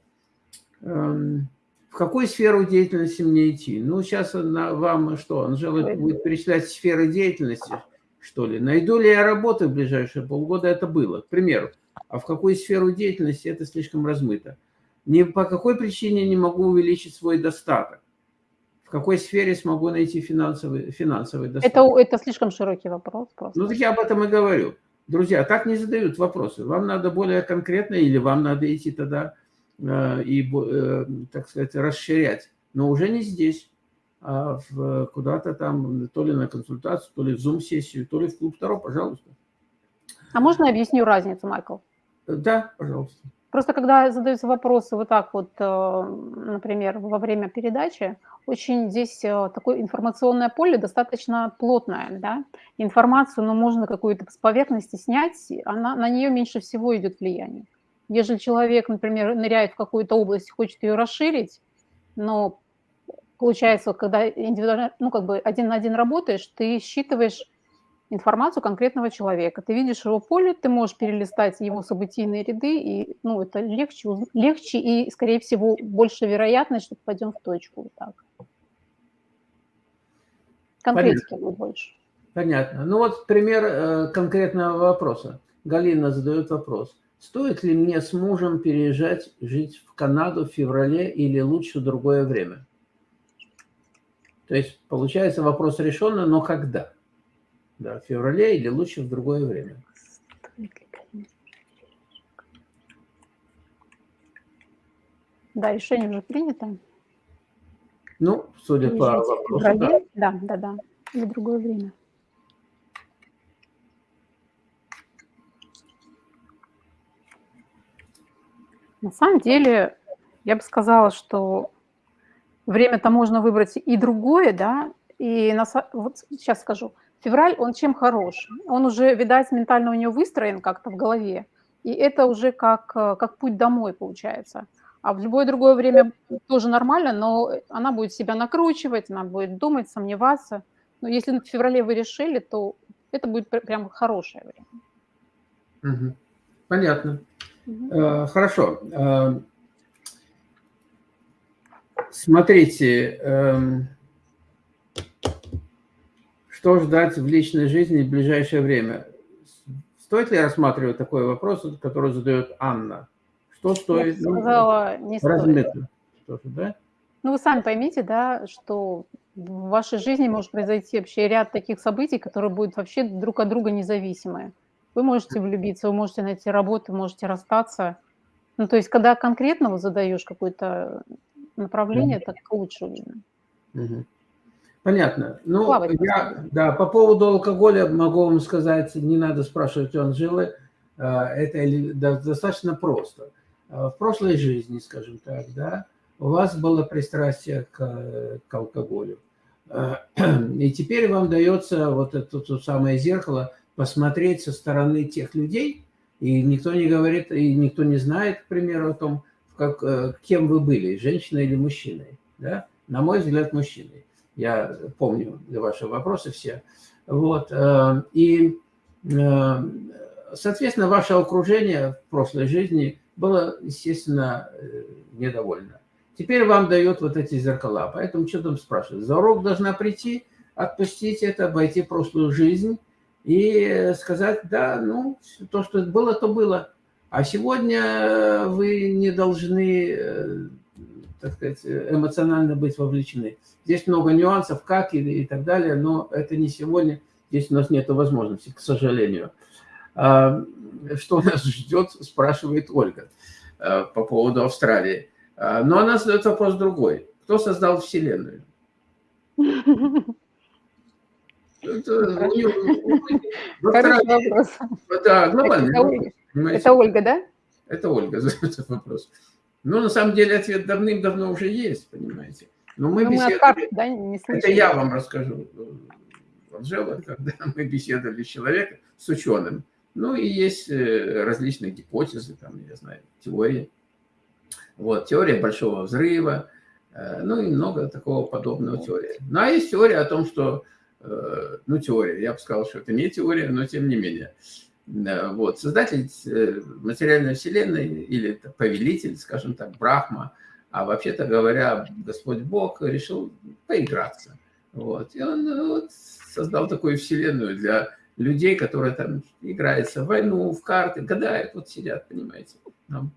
эм, в какую сферу деятельности мне идти? Ну, сейчас на, вам что, Анжела будет перечислять сферы деятельности, что ли? Найду ли я работу в ближайшие полгода? Это было, к примеру. А в какую сферу деятельности это слишком размыто? Ни по какой причине не могу увеличить свой достаток? В какой сфере смогу найти финансовый, финансовый достаток? Это, это слишком широкий вопрос просто. Ну, так я об этом и говорю. Друзья, так не задают вопросы. Вам надо более конкретно или вам надо идти тогда э, и, э, так сказать, расширять. Но уже не здесь, куда-то там, то ли на консультацию, то ли в Zoom-сессию, то ли в клуб Таро, пожалуйста. А можно я объясню разницу, Майкл? Да, пожалуйста. Просто когда задаются вопросы вот так вот, э, например, во время передачи, очень здесь э, такое информационное поле достаточно плотное, да. Информацию, ну, можно какую-то с поверхности снять, она, на нее меньше всего идет влияние. Ежели человек, например, ныряет в какую-то область, хочет ее расширить, но получается, когда индивидуально, ну, как бы один на один работаешь, ты считываешь информацию конкретного человека. Ты видишь его поле, ты можешь перелистать его событийные ряды, и ну, это легче, легче и, скорее всего, больше вероятность, что попадем в точку. Вот так. Конкретики будет больше. Понятно. Ну вот пример э, конкретного вопроса. Галина задает вопрос. Стоит ли мне с мужем переезжать жить в Канаду в феврале или лучше в другое время? То есть получается вопрос решенный, но когда? Да, в феврале или лучше в другое время. Да, решение уже принято. Ну, судя по Езжайте в вопросу, да. феврале. Да, да, да. Или другое время. На самом деле, я бы сказала, что время-то можно выбрать и другое, да. И на вот сейчас скажу. Февраль, он чем хорош? Он уже, видать, ментально у него выстроен как-то в голове. И это уже как, э, как путь домой получается. А в любое другое время тоже нормально, но она будет себя накручивать, она будет думать, сомневаться. Но если в феврале вы решили, то это будет пр- прям хорошее время. Мгм. Понятно. Э, Хорошо. Смотрите, эм, что ждать в личной жизни в ближайшее время? Стоит ли рассматривать такой вопрос, который задает Анна? Что Я стоит? бы Ну, сказала, не стоит. размыто. Что-то, да? Ну, вы сами поймите, да, что в вашей жизни может произойти вообще ряд таких событий, которые будут вообще друг от друга независимые. Вы можете влюбиться, вы можете найти работу, можете расстаться. Ну, то есть, когда конкретно задаешь какое-то направление, так лучше видно. Мгм. Понятно. Ну, Плавать я, да, по поводу алкоголя могу вам сказать, не надо спрашивать у Анжелы, э, это достаточно просто. Э, В прошлой жизни, скажем так, да, у вас было пристрастие к, к алкоголю. Э, И теперь вам дается вот это то самое зеркало посмотреть со стороны тех людей, и никто не говорит, и никто не знает, к примеру, о том, как, э, кем вы были, женщиной или мужчиной. Да? На мой взгляд, мужчиной. Я помню ваши вопросы все. Вот. э, И, э, соответственно, ваше окружение в прошлой жизни было, естественно, недовольно. Теперь вам дают вот эти зеркала. Поэтому что там спрашивать? За урок должна прийти, отпустить это, обойти прошлую жизнь и сказать, да, ну, то, что было, то было. А сегодня вы не должны, э, так сказать, эмоционально быть вовлечены. Здесь много нюансов, как и, и так далее, но это не сегодня. Здесь у нас нет возможности, к сожалению. А, Что нас ждет, спрашивает Ольга э, по поводу Австралии. А, Но она задает вопрос другой. Кто создал Вселенную? Это у неё- в Хороший Австралии- вопрос. Да, глобальный. Понимаете? Это Ольга, да? Это Ольга задает этот вопрос. Ну, на самом деле, ответ давным-давно уже есть, понимаете. Но мы Но мы от беседовали... карт, да, не Это я вам расскажу, э, Анжела, когда мы беседовали с человеком, с ученым. Ну, и есть э, различные гипотезы, там, я знаю, теории. Вот, теория большого взрыва, э, ну, и много такого подобного теории. Ну, а есть теория о том, что, э, ну, теория, я бы сказал, что это не теория, но тем не менее. Да, Вот, создатель э, материальной вселенной или повелитель, скажем так, Брахма, а вообще-то говоря, Господь Бог решил поиграться. Вот. И он э, вот, создал такую вселенную для людей, которые там играются в войну, в карты, гадают, вот сидят, понимаете. Нам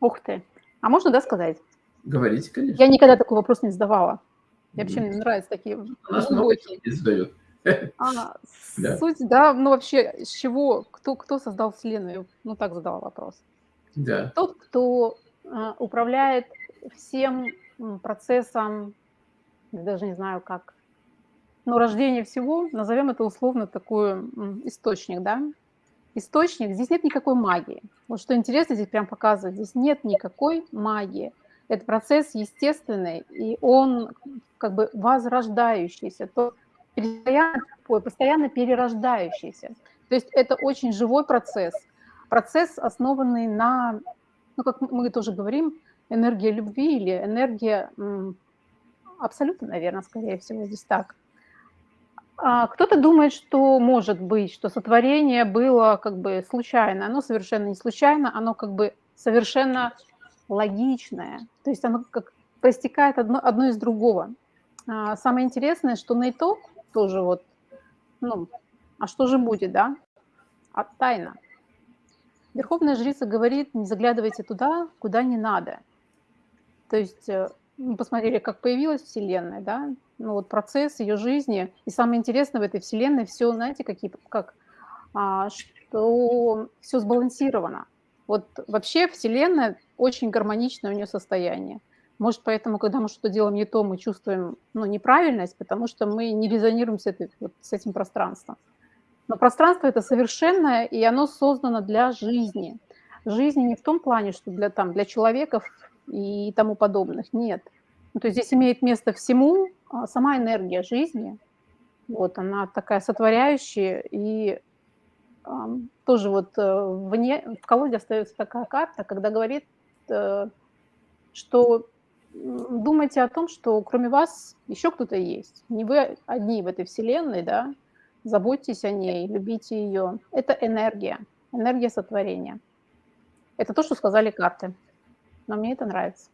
Ух ты. А можно, да, сказать? говорите, конечно. Я никогда такой вопрос не задавала. И вообще мне нравятся такие У нас много людей задают. А, Да. суть, да, ну вообще, с чего, кто, кто создал Вселенную? Ну, так задала вопрос. Да. Тот, кто а, управляет всем процессом, даже не знаю как, но рождение всего, назовем это условно такой источник, да? Источник, здесь нет никакой магии. Вот что интересно, здесь прям показывает, здесь нет никакой магии. Это процесс естественный, и он как бы возрождающийся, то постоянно, постоянно перерождающийся. То есть это очень живой процесс, процесс, основанный на, ну, как мы тоже говорим, энергия любви или энергия абсолютно, наверное, скорее всего, здесь так. А кто-то думает, что может быть, что сотворение было как бы случайно. Оно совершенно не случайно, оно как бы совершенно логичное. То есть оно как проистекает одно, одно из другого. А, самое интересное, что на итог тоже вот, ну, а что же будет, да? А тайна. Верховная жрица говорит, не заглядывайте туда, куда не надо. То есть э, мы посмотрели, как появилась Вселенная, да, ну вот процесс ее жизни. И самое интересное в этой Вселенной все, знаете, какие, как, а, что все сбалансировано. Вот вообще Вселенная очень гармоничное у нее состояние. Может, поэтому, когда мы что-то делаем не то, мы чувствуем ну, неправильность, потому что мы не резонируем с, этой, вот, с этим пространством. Но пространство это совершенное, и оно создано для жизни. Жизни не в том плане, что для, там, для человеков и тому подобных, нет. Ну, то есть здесь имеет место всему а сама энергия жизни, вот она такая сотворяющая, и э, тоже вот э, вне, в колоде остается такая карта, когда говорит, э, что думайте о том, что кроме вас еще кто-то есть. Не вы одни в этой вселенной, да, заботьтесь о ней, любите ее. Это энергия, энергия сотворения. Это то, что сказали карты. Но мне это нравится.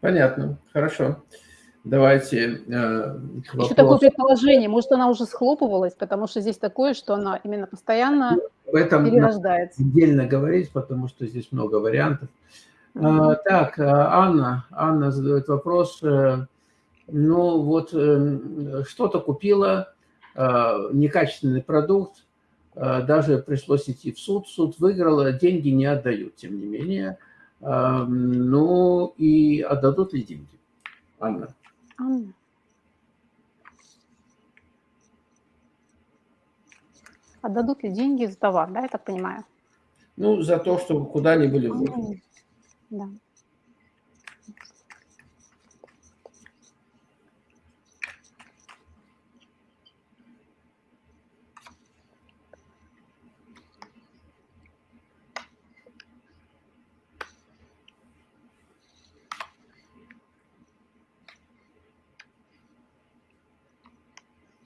Понятно, хорошо. Давайте э, Еще такое предположение, может, она уже схлопывалась, потому что здесь такое, что она именно постоянно в этом перерождается. Отдельно говорить, потому что здесь много вариантов. Mm-hmm. Так, Анна, Анна задает вопрос. Э, ну вот э, что-то купила, э, некачественный продукт, даже пришлось идти в суд, суд выиграла, деньги не отдают, тем не менее. Ну и отдадут ли деньги? Анна. Анна. Отдадут ли деньги за товар, да, я так понимаю? Ну, за то, что куда они были вложены. Да.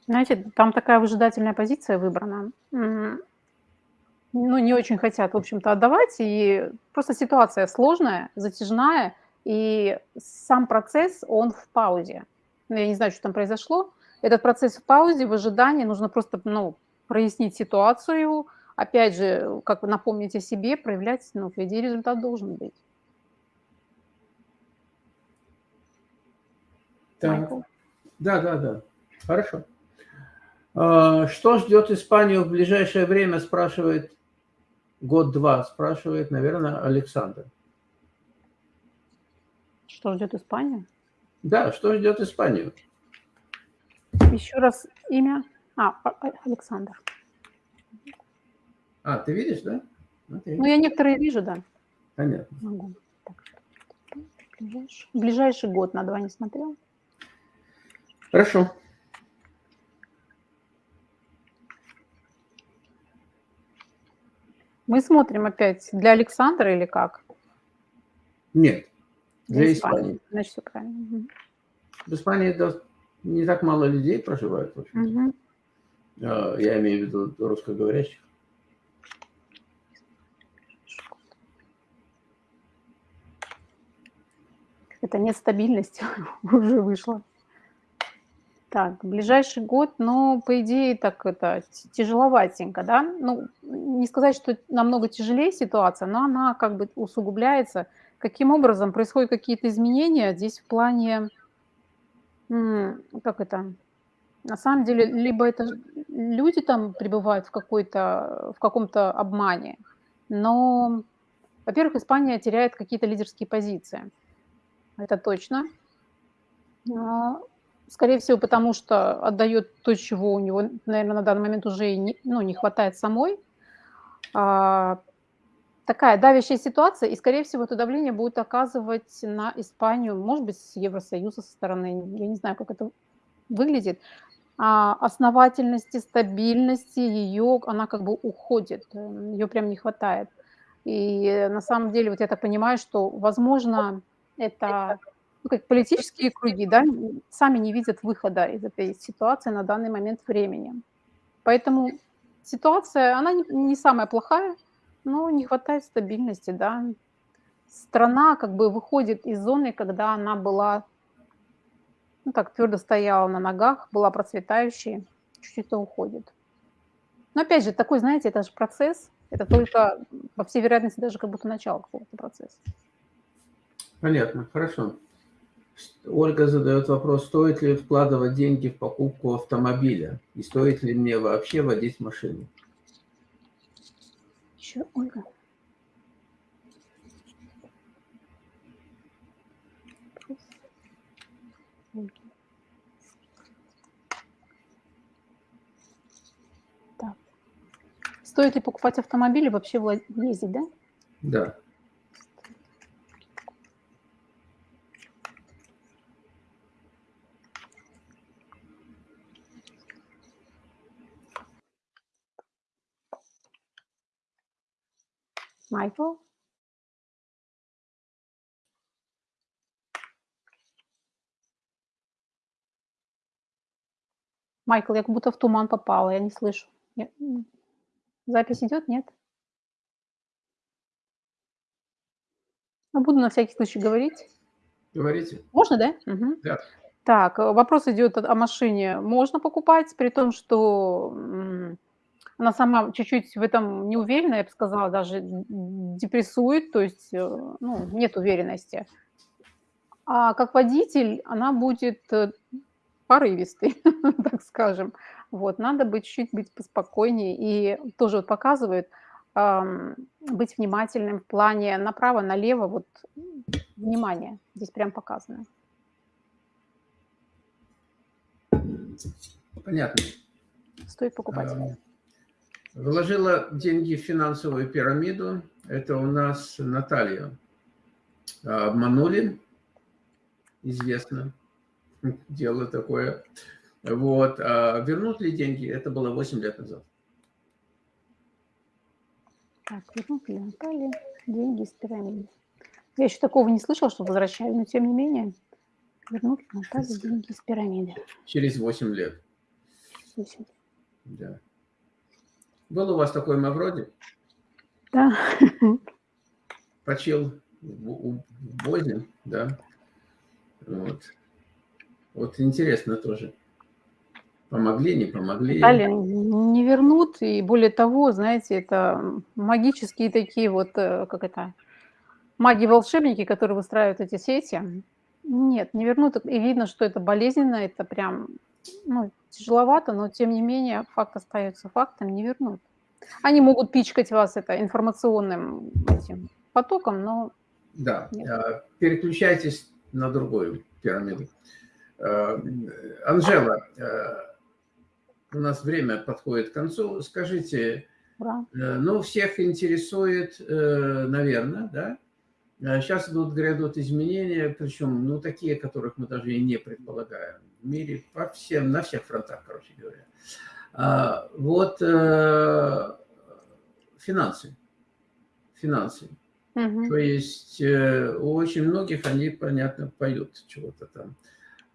Знаете, там такая выжидательная позиция выбрана ну, не очень хотят, в общем-то, отдавать, и просто ситуация сложная, затяжная, и сам процесс, он в паузе. Ну, я не знаю, что там произошло. Этот процесс в паузе, в ожидании, нужно просто, ну, прояснить ситуацию, опять же, как напомнить о себе, проявлять, ну, идее, результат должен быть. Так. Да, да, да. Хорошо. А, что ждет Испанию в ближайшее время, спрашивает Год-два, спрашивает, наверное, Александр. Что ждет Испания? Да, что ждет Испанию? Еще раз имя. А, а, а, Александр. А, ты видишь, да? Okay. Ну, я некоторые вижу, да. Понятно. Могу. Так, ближайший. ближайший год на два не смотрел. Хорошо. Мы смотрим опять для Александра или как? Нет, для, для Испании. Испании. Значит, все правильно. В Испании не так мало людей проживает, в общем угу. Я имею в виду русскоговорящих. Это нет стабильности, уже вышло. Так, ближайший год, ну, по идее, так это тяжеловатенько, да? Ну, не сказать, что намного тяжелее ситуация, но она как бы усугубляется. Каким образом происходят какие-то изменения здесь в плане, как это, на самом деле, либо это люди там пребывают в, какой-то, в каком-то обмане, но, во-первых, Испания теряет какие-то лидерские позиции. Это точно. А, Скорее всего, потому что отдает то, чего у него, наверное, на данный момент уже не, ну, не хватает самой. А, такая давящая ситуация, и, скорее всего, это давление будет оказывать на Испанию, может быть, с Евросоюза со стороны, я не знаю, как это выглядит, а основательности, стабильности ее, она как бы уходит, ее прям не хватает. И на самом деле, вот я так понимаю, что, возможно, это ну, как политические круги, да, сами не видят выхода из этой ситуации на данный момент времени. Поэтому ситуация, она не, не самая плохая, но не хватает стабильности, да. Страна как бы выходит из зоны, когда она была, ну так, твердо стояла на ногах, была процветающей, чуть-чуть уходит. Но опять же, такой, знаете, это же процесс, это только, по всей вероятности, даже как будто начало какого-то процесса. Понятно, хорошо. Ольга задает вопрос, стоит ли вкладывать деньги в покупку автомобиля? И стоит ли мне вообще водить машину? Еще Ольга. Так. Стоит ли покупать автомобиль и вообще ездить, да? Да. Майкл? Майкл, я как будто в туман попала, я не слышу. Я-. Запись идет, нет? Ну, буду на всякий случай говорить. Говорите? Можно, да? Мгм. Да. Так, э, вопрос идет о машине. Можно покупать, при том, что она сама чуть-чуть в этом не уверена, я бы сказала, даже депрессует, то есть э, ну, нет уверенности. А как водитель она будет э, порывистой, так скажем. Вот, надо быть чуть-чуть быть поспокойнее. И тоже вот показывает ам, быть внимательным в плане направо, налево, вот внимание здесь прям показано. Понятно. Стоит покупать. Вложила деньги в финансовую пирамиду. Это у нас Наталья. А, Обманули. Известно. Дело такое. Вот. А вернут ли деньги? Это было 8 лет назад. Так, вернут ли Наталье деньги из пирамиды? Я еще такого не слышала, что возвращали, но тем не менее вернут ли Наталье деньги из пирамиды. Через 8 лет. Восемь. Да. Был у вас такой Мавроди? Да. Почил в, Бозе, да. Вот. Вот интересно тоже. Помогли, не помогли. Наталья не вернут, и более того, знаете, это магические такие вот, э, как это, маги-волшебники, которые выстраивают эти сети. Нет, не вернут. И видно, что это болезненно, это прям ну, тяжеловато, но тем не менее факт остается фактом, не вернут. Они могут пичкать вас это информационным этим потоком, но Да, Нет. а, переключайтесь на другую пирамиду. А, Анжела, а, у нас время подходит к концу. Скажите, ура. э, ну, всех интересует, наверное, да? Сейчас идут, грядут изменения, причем, ну, такие, которых мы даже и не предполагаем. В мире по всем, на всех фронтах, короче говоря. А, Вот э, финансы. Финансы. Мгм. То есть э, у очень многих они, понятно, поют чего-то там.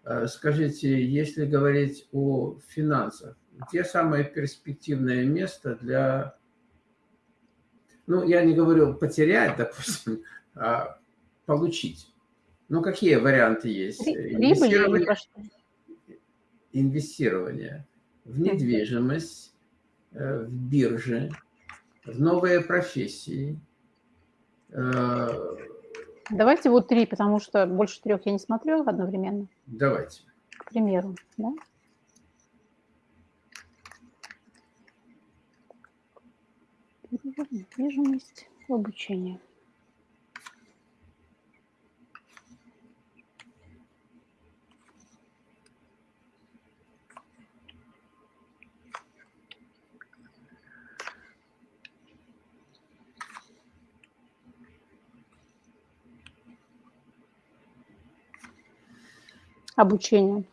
Э, Скажите, если говорить о финансах, где самое перспективное место для... Ну, я не говорю потерять, допустим, а получить. Ну, какие варианты есть? Ри- Прибыль или Инвестирование в недвижимость, э, в бирже, в новые профессии, э, Давайте вот три, потому что больше трех я не смотрю одновременно, Давайте. к примеру. Да? Недвижимость, обучение. Обучение.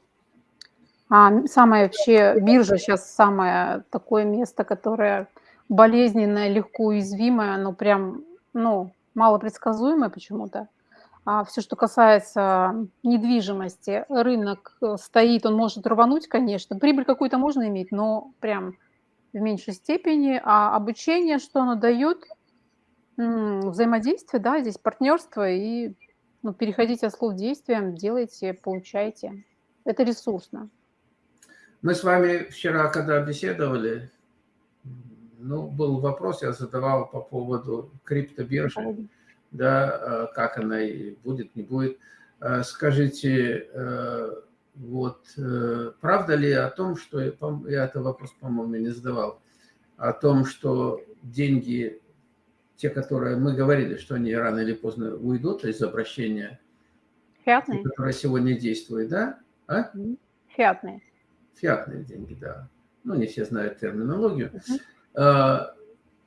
А, м, самое вообще, биржа сейчас самое такое место, которое болезненное, легко уязвимое, оно прям, ну, малопредсказуемое почему-то. А все, что касается недвижимости, рынок э, стоит, он может рвануть, конечно. Прибыль какую-то можно иметь, но прям в меньшей степени. А обучение, что оно дает? Взаимодействие, да, здесь партнерство и ну, переходите от слов к действиям, делайте, получайте. Это ресурсно. Мы с вами вчера, когда беседовали, ну, был вопрос, я задавал по поводу криптобиржи. да, э, как она и будет, не будет. Э, скажите, вот, правда ли о том, что, я этот вопрос, по-моему, не задавал, о том, что деньги, те, которые мы говорили, что они рано или поздно уйдут из обращения, Фиатные? которые сегодня действуют, да? А? Фиатные. Фиатные деньги, да. Ну, не все знают терминологию. Угу.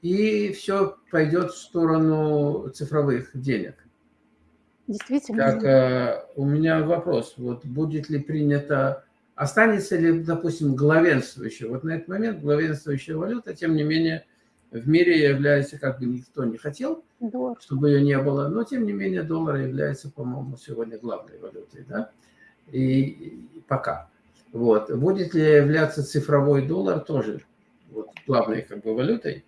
И все пойдет в сторону цифровых денег. Действительно. Так, э, у меня вопрос. Вот будет ли принято, останется ли, допустим, главенствующая, вот на этот момент главенствующая валюта, тем не менее, в мире является, как бы никто не хотел, доллар. чтобы ее не было, но тем не менее доллар является, по-моему, сегодня главной валютой, да, и, пока. Вот. Будет ли являться цифровой доллар тоже вот, главной как бы валютой,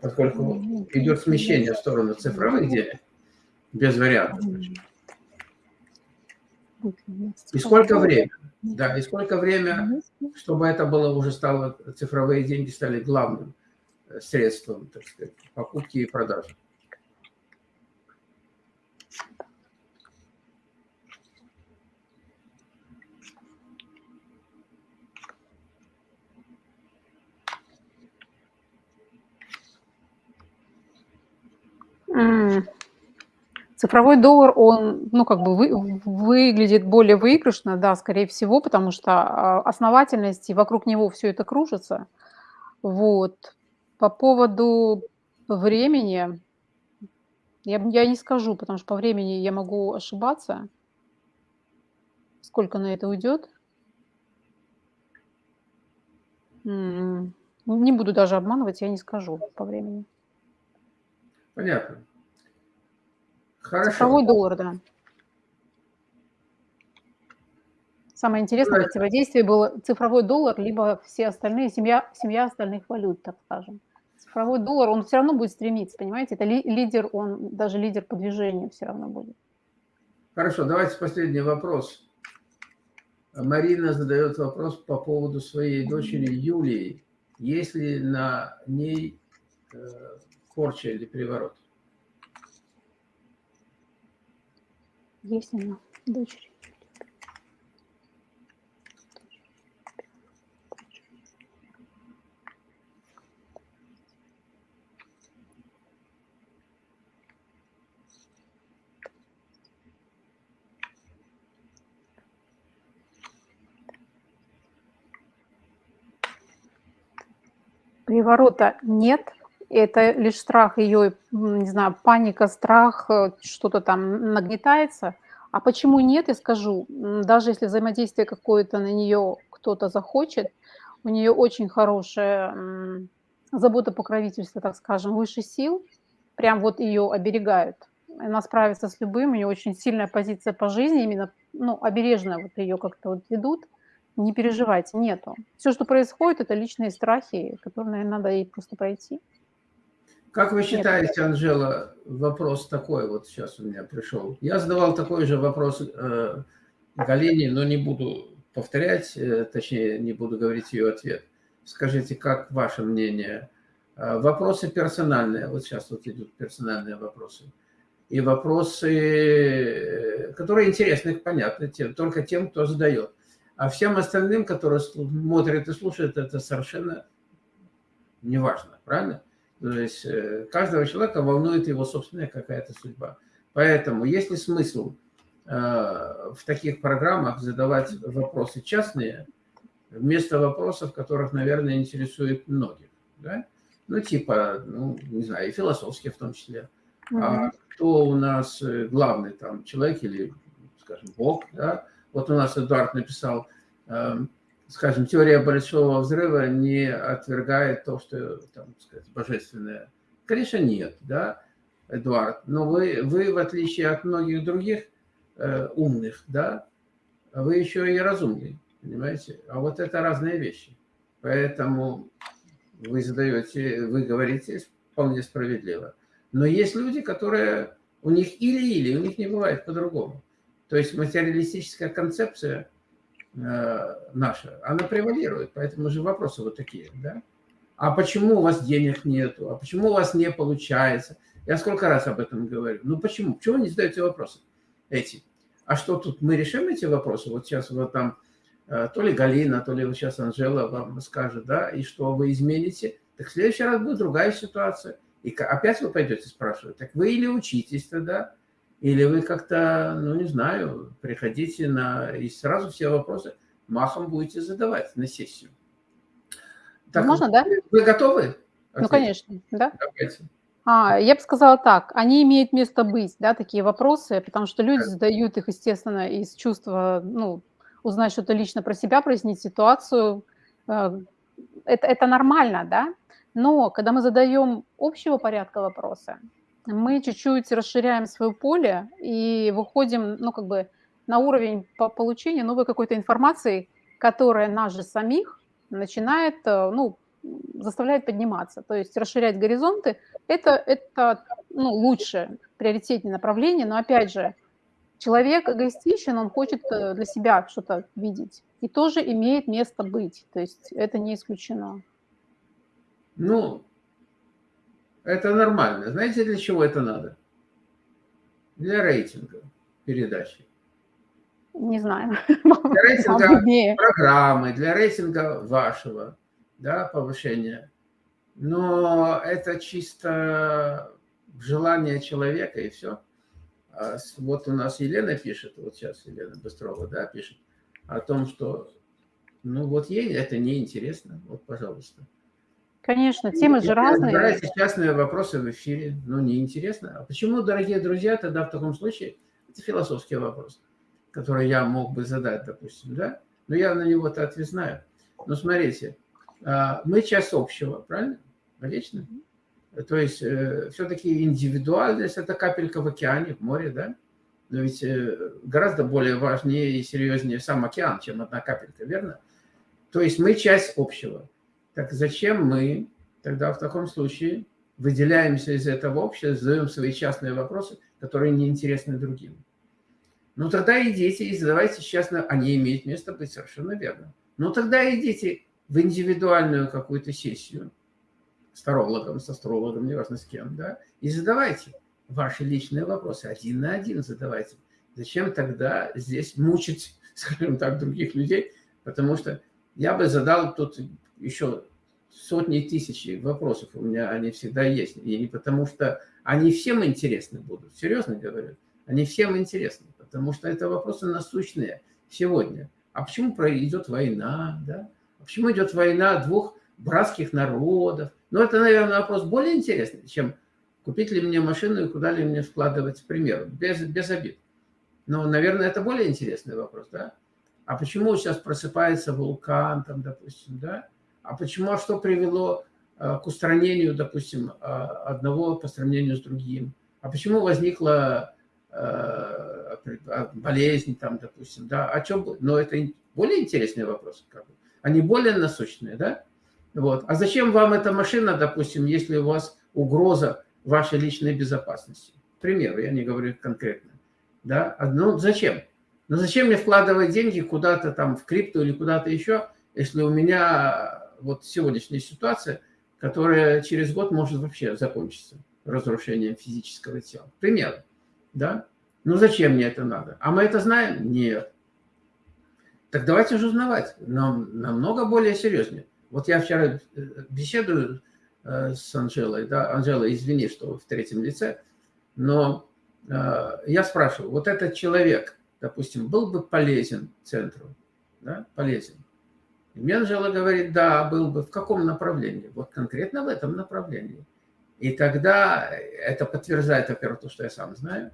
поскольку идет смещение в сторону цифровых денег, без вариантов. И сколько времени? Да, и сколько время, чтобы это было уже стало, цифровые деньги стали главным э, средством, так сказать, покупки и продажи. Цифровой доллар, он, ну, как бы вы, выглядит более выигрышно, да, скорее всего, потому что а, основательность, и вокруг него все это кружится. Вот. По поводу времени, я, я не скажу, потому что по времени я могу ошибаться. Сколько на это уйдет? М-м, не буду даже обманывать, я не скажу по времени. Понятно. Хорошо. Цифровой доллар, да. Самое интересное противодействие было цифровой доллар, либо все остальные, семья, семья остальных валют, так скажем. Цифровой доллар, он все равно будет стремиться, понимаете? Это ли, лидер, он даже лидер по движению все равно будет. Хорошо, давайте последний вопрос. Марина задает вопрос по поводу своей дочери Юлии. Есть ли на ней э, порча или переворот? Есть она, дочери. Приворота нет, это лишь страх ее, не знаю, паника, страх, э, что-то там нагнетается. А почему нет, я скажу, даже если взаимодействие какое-то на нее кто-то захочет, у нее очень хорошая забота покровительства, так скажем, выше сил, прям вот ее оберегают. Она справится с любым, у нее очень сильная позиция по жизни, именно, ну, обережно вот ее как-то вот ведут. Не переживайте, нету. Все, что происходит, это личные страхи, которые, наверное, надо ей просто пройти. Как вы считаете, Анжела, вопрос такой вот сейчас у меня пришел. Я задавал такой же вопрос э, Галине, но не буду повторять, э, точнее, не буду говорить ее ответ. Скажите, как ваше мнение? Э, вопросы персональные, вот сейчас вот идут персональные вопросы. И вопросы, э, которые интересны, понятны, тем, только тем, кто задает. А всем остальным, которые смотрят и слушают, это совершенно неважно, правильно? То есть э, каждого человека волнует его собственная какая-то судьба. Поэтому есть ли смысл э, в таких программах задавать вопросы частные, вместо вопросов, которых, наверное, интересует многих. Да? Ну, типа, ну, не знаю, и философские в том числе. Mm -hmm. А кто у нас э, главный там человек или, скажем, Бог, да? Вот у нас Эдуард написал, эм, скажем, теория большого взрыва не отвергает то, что, там, сказать, божественное. Конечно, нет, да, Эдуард, но вы, вы в отличие от многих других э, умных, да, вы еще и разумный, понимаете? А вот это разные вещи. Поэтому вы задаете, вы говорите вполне справедливо. Но есть люди, которые, у них или-или, у них не бывает по-другому. То есть материалистическая концепция – наша, она превалирует. Поэтому же вопросы вот такие, да? А почему у вас денег нету? А почему у вас не получается? Я сколько раз об этом говорю. Ну почему? Почему вы не задаете вопросы эти? А что тут, мы решим эти вопросы? Вот сейчас вот там э, то ли Галина, то ли вот сейчас Анжела вам скажет, да, и что вы измените, так в следующий раз будет другая ситуация. И опять вы пойдете спрашивать, так вы или учитесь тогда, или вы как-то, ну не знаю, приходите на... И сразу все вопросы махом будете задавать на сессию. Так, Можно, да? Вы готовы? Ответить? Ну, конечно, да. Давайте. А, я бы сказала так, они имеют место быть, да, такие вопросы, потому что люди задают их, естественно, из чувства, ну, узнать что-то лично про себя, прояснить ситуацию. Э, это, это нормально, да, но когда мы задаем общего порядка вопросы, мы чуть-чуть расширяем свое поле и выходим, ну, как бы на уровень по получения новой какой-то информации, которая нас же самих начинает, э, ну, заставляет подниматься. То есть расширять горизонты – это, это ну, лучше, приоритетное направление, но опять же, человек эгоистичен, он хочет э, для себя что-то видеть и тоже имеет место быть, то есть это не исключено. Ну, это нормально. Знаете, для чего это надо? Для рейтинга передачи. Не знаю. Для рейтинга программы, для рейтинга вашего да, повышения. Но это чисто желание человека и все. А вот у нас Елена пишет, вот сейчас Елена Быстрова, да, пишет о том, что, ну вот ей это неинтересно. Вот, пожалуйста. Конечно, темы же разные. Разбирайте частные вопросы в эфире, но неинтересно. А почему, дорогие друзья, тогда в таком случае, это философский вопрос, который я мог бы задать, допустим, да? Но я на него-то ответ знаю. Но смотрите, а, мы часть общего, правильно? Логично? То есть э, все-таки индивидуальность – это капелька в океане, в море, да? Но ведь э, гораздо более важнее и серьезнее сам океан, чем одна капелька, верно? То есть мы часть общего. Так зачем мы тогда в таком случае выделяемся из этого общества, задаем свои частные вопросы, которые неинтересны другим? Ну тогда идите и задавайте частно, они имеют место быть, совершенно верно. Ну тогда идите в индивидуальную какую-то сессию с тарологом, с астрологом, неважно с кем, да, и задавайте ваши личные вопросы, один на один задавайте. Зачем тогда здесь мучить, скажем так, других людей, потому что я бы задал тут еще сотни тысяч вопросов у меня, они всегда есть. И потому что они всем интересны будут, серьезно говорю. Они всем интересны, потому что это вопросы насущные сегодня. А почему идет война, да? А почему идет война двух братских народов? Ну, это, наверное, вопрос более интересный, чем купить ли мне машину и куда ли мне вкладывать, к примеру, без, без обид. Но, наверное, это более интересный вопрос, да? А почему сейчас просыпается вулкан, там, допустим, да? А почему, а что привело э, к устранению, допустим, э, одного по сравнению с другим? А почему возникла э, болезнь, там, допустим, да? О чем? Но это более интересный вопрос, как бы. Они более насущные, да? Вот. А зачем вам эта машина, допустим, если у вас угроза вашей личной безопасности? К примеру, я не говорю конкретно. Да? Ну, зачем? Ну, зачем мне вкладывать деньги куда-то там в крипту или куда-то еще, если у меня вот сегодняшняя ситуация, которая через год может вообще закончиться разрушением физического тела. Пример. Да? Ну зачем мне это надо? А мы это знаем? Нет. Так давайте же узнавать. Нам намного более серьезнее. Вот я вчера э, беседую э, с Анжелой. Да? Анжела, извини, что в третьем лице. Но э, я спрашиваю, вот этот человек, допустим, был бы полезен центру? Да? Полезен. И Менжела говорит, да, был бы. В каком направлении? Вот конкретно в этом направлении. И тогда это подтверждает, во-первых, то, что я сам знаю,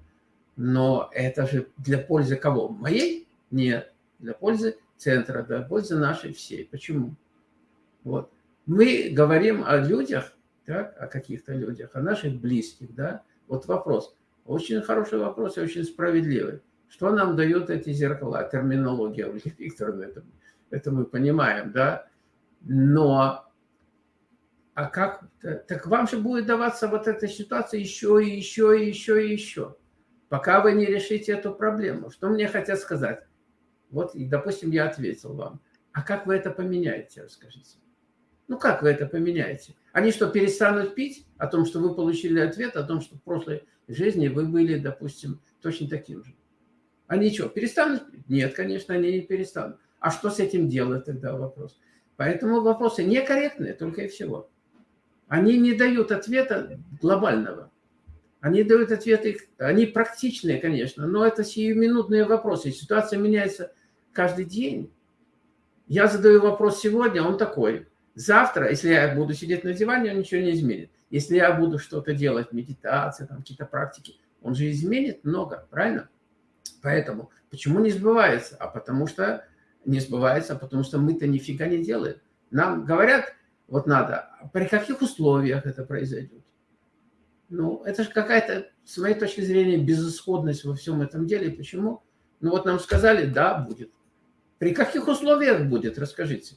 но это же для пользы кого? Моей? Нет. Для пользы центра, для пользы нашей всей. Почему? Вот. Мы говорим о людях, так, о каких-то людях, о наших близких, да? Вот вопрос. Очень хороший вопрос и очень справедливый. Что нам дают эти зеркала? Терминология, Ольга Викторовна, это это мы понимаем, да, но а как, так вам же будет даваться вот эта ситуация еще и еще и еще и еще, пока вы не решите эту проблему. Что мне хотят сказать? Вот, допустим, я ответил вам. А как вы это поменяете, расскажите? Ну как вы это поменяете? Они что, перестанут пить о том, что вы получили ответ, о том, что в прошлой жизни вы были, допустим, точно таким же? Они что, перестанут пить? Нет, конечно, они не перестанут. А что с этим делать тогда вопрос? Поэтому вопросы некорректные, только и всего. Они не дают ответа глобального. Они дают ответы, они практичные, конечно, но это сиюминутные вопросы. Ситуация меняется каждый день. Я задаю вопрос сегодня, он такой. Завтра, если я буду сидеть на диване, он ничего не изменит. Если я буду что-то делать, медитация, там какие-то практики, он же изменит много, правильно? Поэтому почему не сбывается? А потому что не сбывается, потому что мы-то нифига не делаем. Нам говорят, вот надо, а при каких условиях это произойдет? Ну, это же какая-то, с моей точки зрения, безысходность во всем этом деле. Почему? Ну, вот нам сказали, да, будет. При каких условиях будет, расскажите.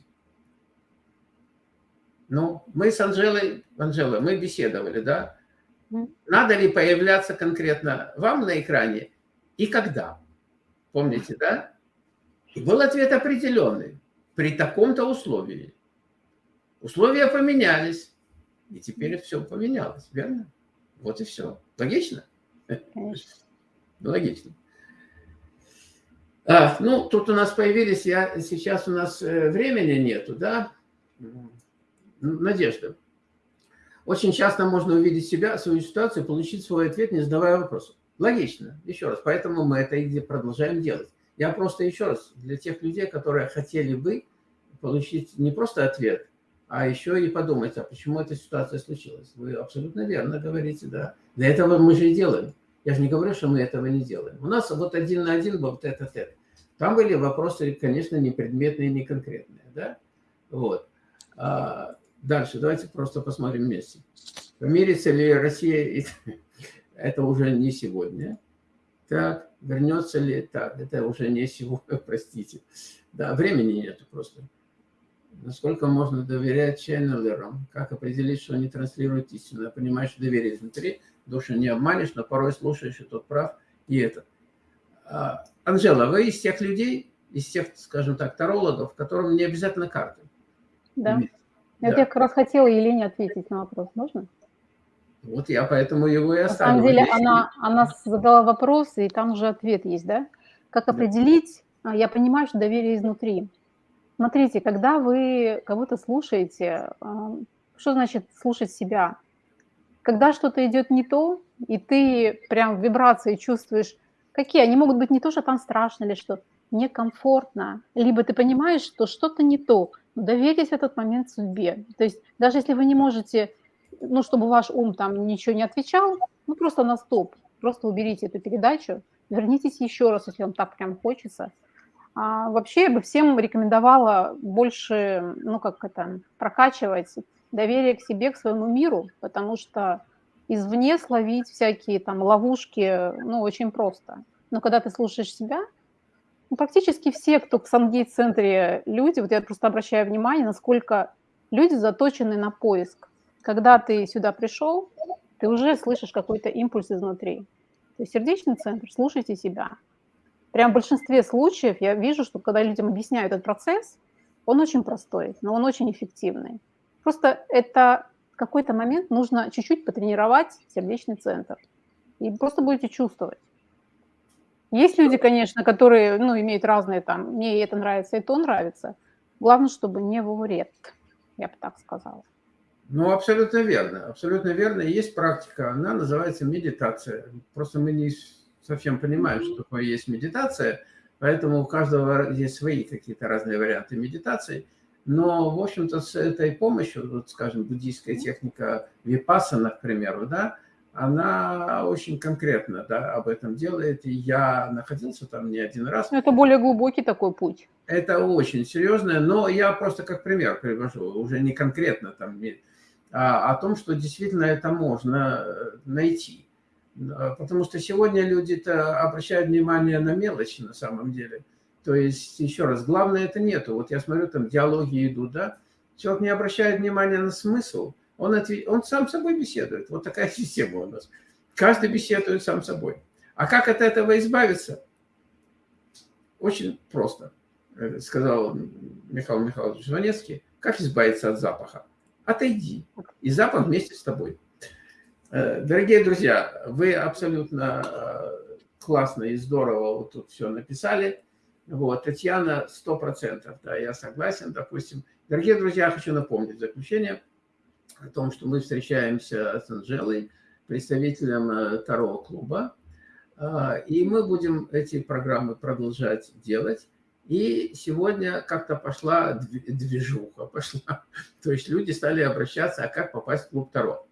Ну, мы с Анжелой, Анжела, мы беседовали, да? Надо ли появляться конкретно вам на экране и когда? Помните, да? И был ответ определенный. При таком-то условии. Условия поменялись. И теперь все поменялось, верно? Вот и все. Логично? Конечно. Логично. А, ну, тут у нас появились, я, сейчас у нас э, времени нету, да? Надежда. Очень часто можно увидеть себя, свою ситуацию, получить свой ответ, не задавая вопросов. Логично, еще раз. Поэтому мы это и продолжаем делать. Я просто еще раз, для тех людей, которые хотели бы получить не просто ответ, а еще и подумать, а почему эта ситуация случилась. Вы абсолютно верно говорите, да. Для этого мы же и делаем. Я же не говорю, что мы этого не делаем. У нас вот один на один был вот этот это. Там были вопросы, конечно, не предметные, не конкретные, да. Вот. А дальше давайте просто посмотрим вместе. Помирится ли Россия, это уже не сегодня. Так, вернется ли, так, это уже не сегодня, простите. Да, времени нету просто. Насколько можно доверять ченнелерам? Как определить, что они транслируют истину? Я понимаю, что доверие изнутри, душу не обманешь, но порой слушаешь, и тот прав, и это. А, Анжела, вы из тех людей, из тех, скажем так, тарологов, которым не обязательно карты. Да. да. Я как раз хотела Елене ответить на вопрос, можно? Вот я поэтому его и оставил. На самом деле она, она задала вопрос, и там уже ответ есть, да? Как определить, да. я понимаю, что доверие изнутри. Смотрите, когда вы кого-то слушаете, что значит слушать себя? Когда что-то идет не то, и ты прям в вибрации чувствуешь, какие они могут быть не то, что там страшно или что, некомфортно, либо ты понимаешь, что что-то не то, доверьтесь в этот момент судьбе. То есть даже если вы не можете, ну, чтобы ваш ум там ничего не отвечал, ну, просто на стоп, просто уберите эту передачу, вернитесь еще раз, если вам так прям хочется – а вообще я бы всем рекомендовала больше, ну как это, прокачивать доверие к себе, к своему миру, потому что извне словить всякие там ловушки, ну, очень просто. Но когда ты слушаешь себя, ну, практически все, кто в Сангейт-центре люди, вот я просто обращаю внимание, насколько люди заточены на поиск. Когда ты сюда пришел, ты уже слышишь какой-то импульс изнутри. То есть сердечный центр, слушайте себя – прям в большинстве случаев я вижу, что когда людям объясняют этот процесс, он очень простой, но он очень эффективный. Просто это в какой-то момент нужно чуть-чуть потренировать сердечный центр. И просто будете чувствовать. Есть люди, конечно, которые ну, имеют разные там, мне это нравится, и то нравится. Главное, чтобы не во вред, я бы так сказала. Ну, абсолютно верно. Абсолютно верно. Есть практика, она называется медитация. Просто мы не совсем понимают, что такое есть медитация, поэтому у каждого есть свои какие-то разные варианты медитации. Но, в общем-то, с этой помощью, вот, скажем, буддийская техника випассана, к примеру, да, она очень конкретно да, об этом делает. И я находился там не один раз. Это более глубокий такой путь. Это очень серьезное, но я просто как пример привожу, уже не конкретно там, о том, что действительно это можно э, найти. Потому что сегодня люди-то обращают внимание на мелочи на самом деле. То есть, еще раз, главное это нету. Вот я смотрю, там диалоги идут, да? Человек не обращает внимания на смысл, он, ответ... он сам собой беседует. Вот такая система у нас. Каждый беседует сам собой. А как от этого избавиться? Очень просто, э, сказал Михаил Михайлович Жванецкий. Как избавиться от запаха? Отойди, и Запад вместе с тобой. Э, дорогие друзья, вы абсолютно э, классно и здорово вот тут все написали. Вот, Татьяна, сто процентов, да, я согласен, допустим. Дорогие друзья, хочу напомнить заключение о том, что мы встречаемся с Анжелой, представителем э, второго клуба, и мы будем эти программы продолжать делать. И сегодня как-то пошла движуха, пошла. То есть люди стали обращаться, а как попасть в клуб Таро.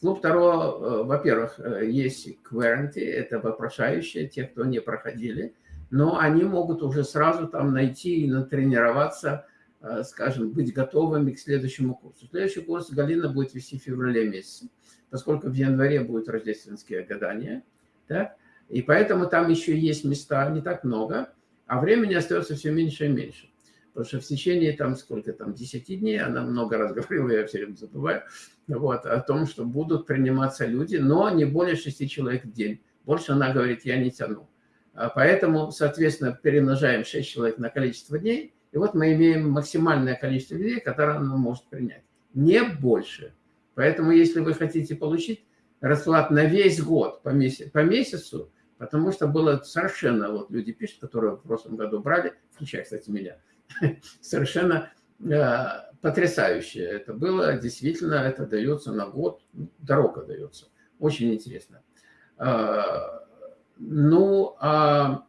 клуб Таро, э, во-первых, э, есть кверенти, это вопрошающие, те, кто не проходили, но они могут уже сразу там найти и натренироваться, э, скажем, быть готовыми к следующему курсу. Следующий курс Галина будет вести в феврале месяце, поскольку в январе будут рождественские гадания. Так? И поэтому там еще есть места, не так много, а времени остается все меньше и меньше. Потому что в течение, там, сколько там, 10 дней, она много раз говорила, я все время забываю, вот, о том, что будут приниматься люди, но не более 6 человек в день. Больше она говорит, я не тяну. А поэтому, соответственно, перемножаем 6 человек на количество дней, и вот мы имеем максимальное количество людей, которое она может принять. Не больше. Поэтому, если вы хотите получить расклад на весь год по, месяц, по месяцу, Потому что было совершенно, вот люди пишут, которые в прошлом году брали, включая, кстати, меня, совершенно э, потрясающе это было. Действительно, это дается на год, дорога дается. Очень интересно. Э, ну, а,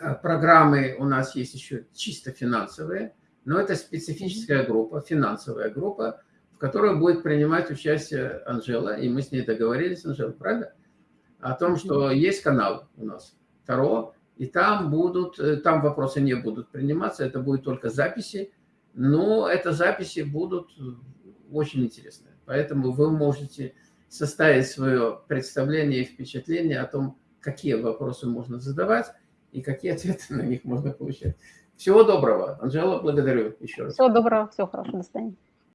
а программы у нас есть еще чисто финансовые, но это специфическая группа, финансовая группа, в которой будет принимать участие Анжела, и мы с ней договорились, Анжела, правда? О том, что есть канал у нас Таро, и там будут, э, там вопросы не будут приниматься, это будет только записи, но это записи будут э, очень интересные. Поэтому вы можете составить свое представление и впечатление о том, какие вопросы можно задавать и какие ответы на них можно получать. Всего доброго. Анжела, благодарю еще раз. Всего доброго, всего хорошего, до свидания.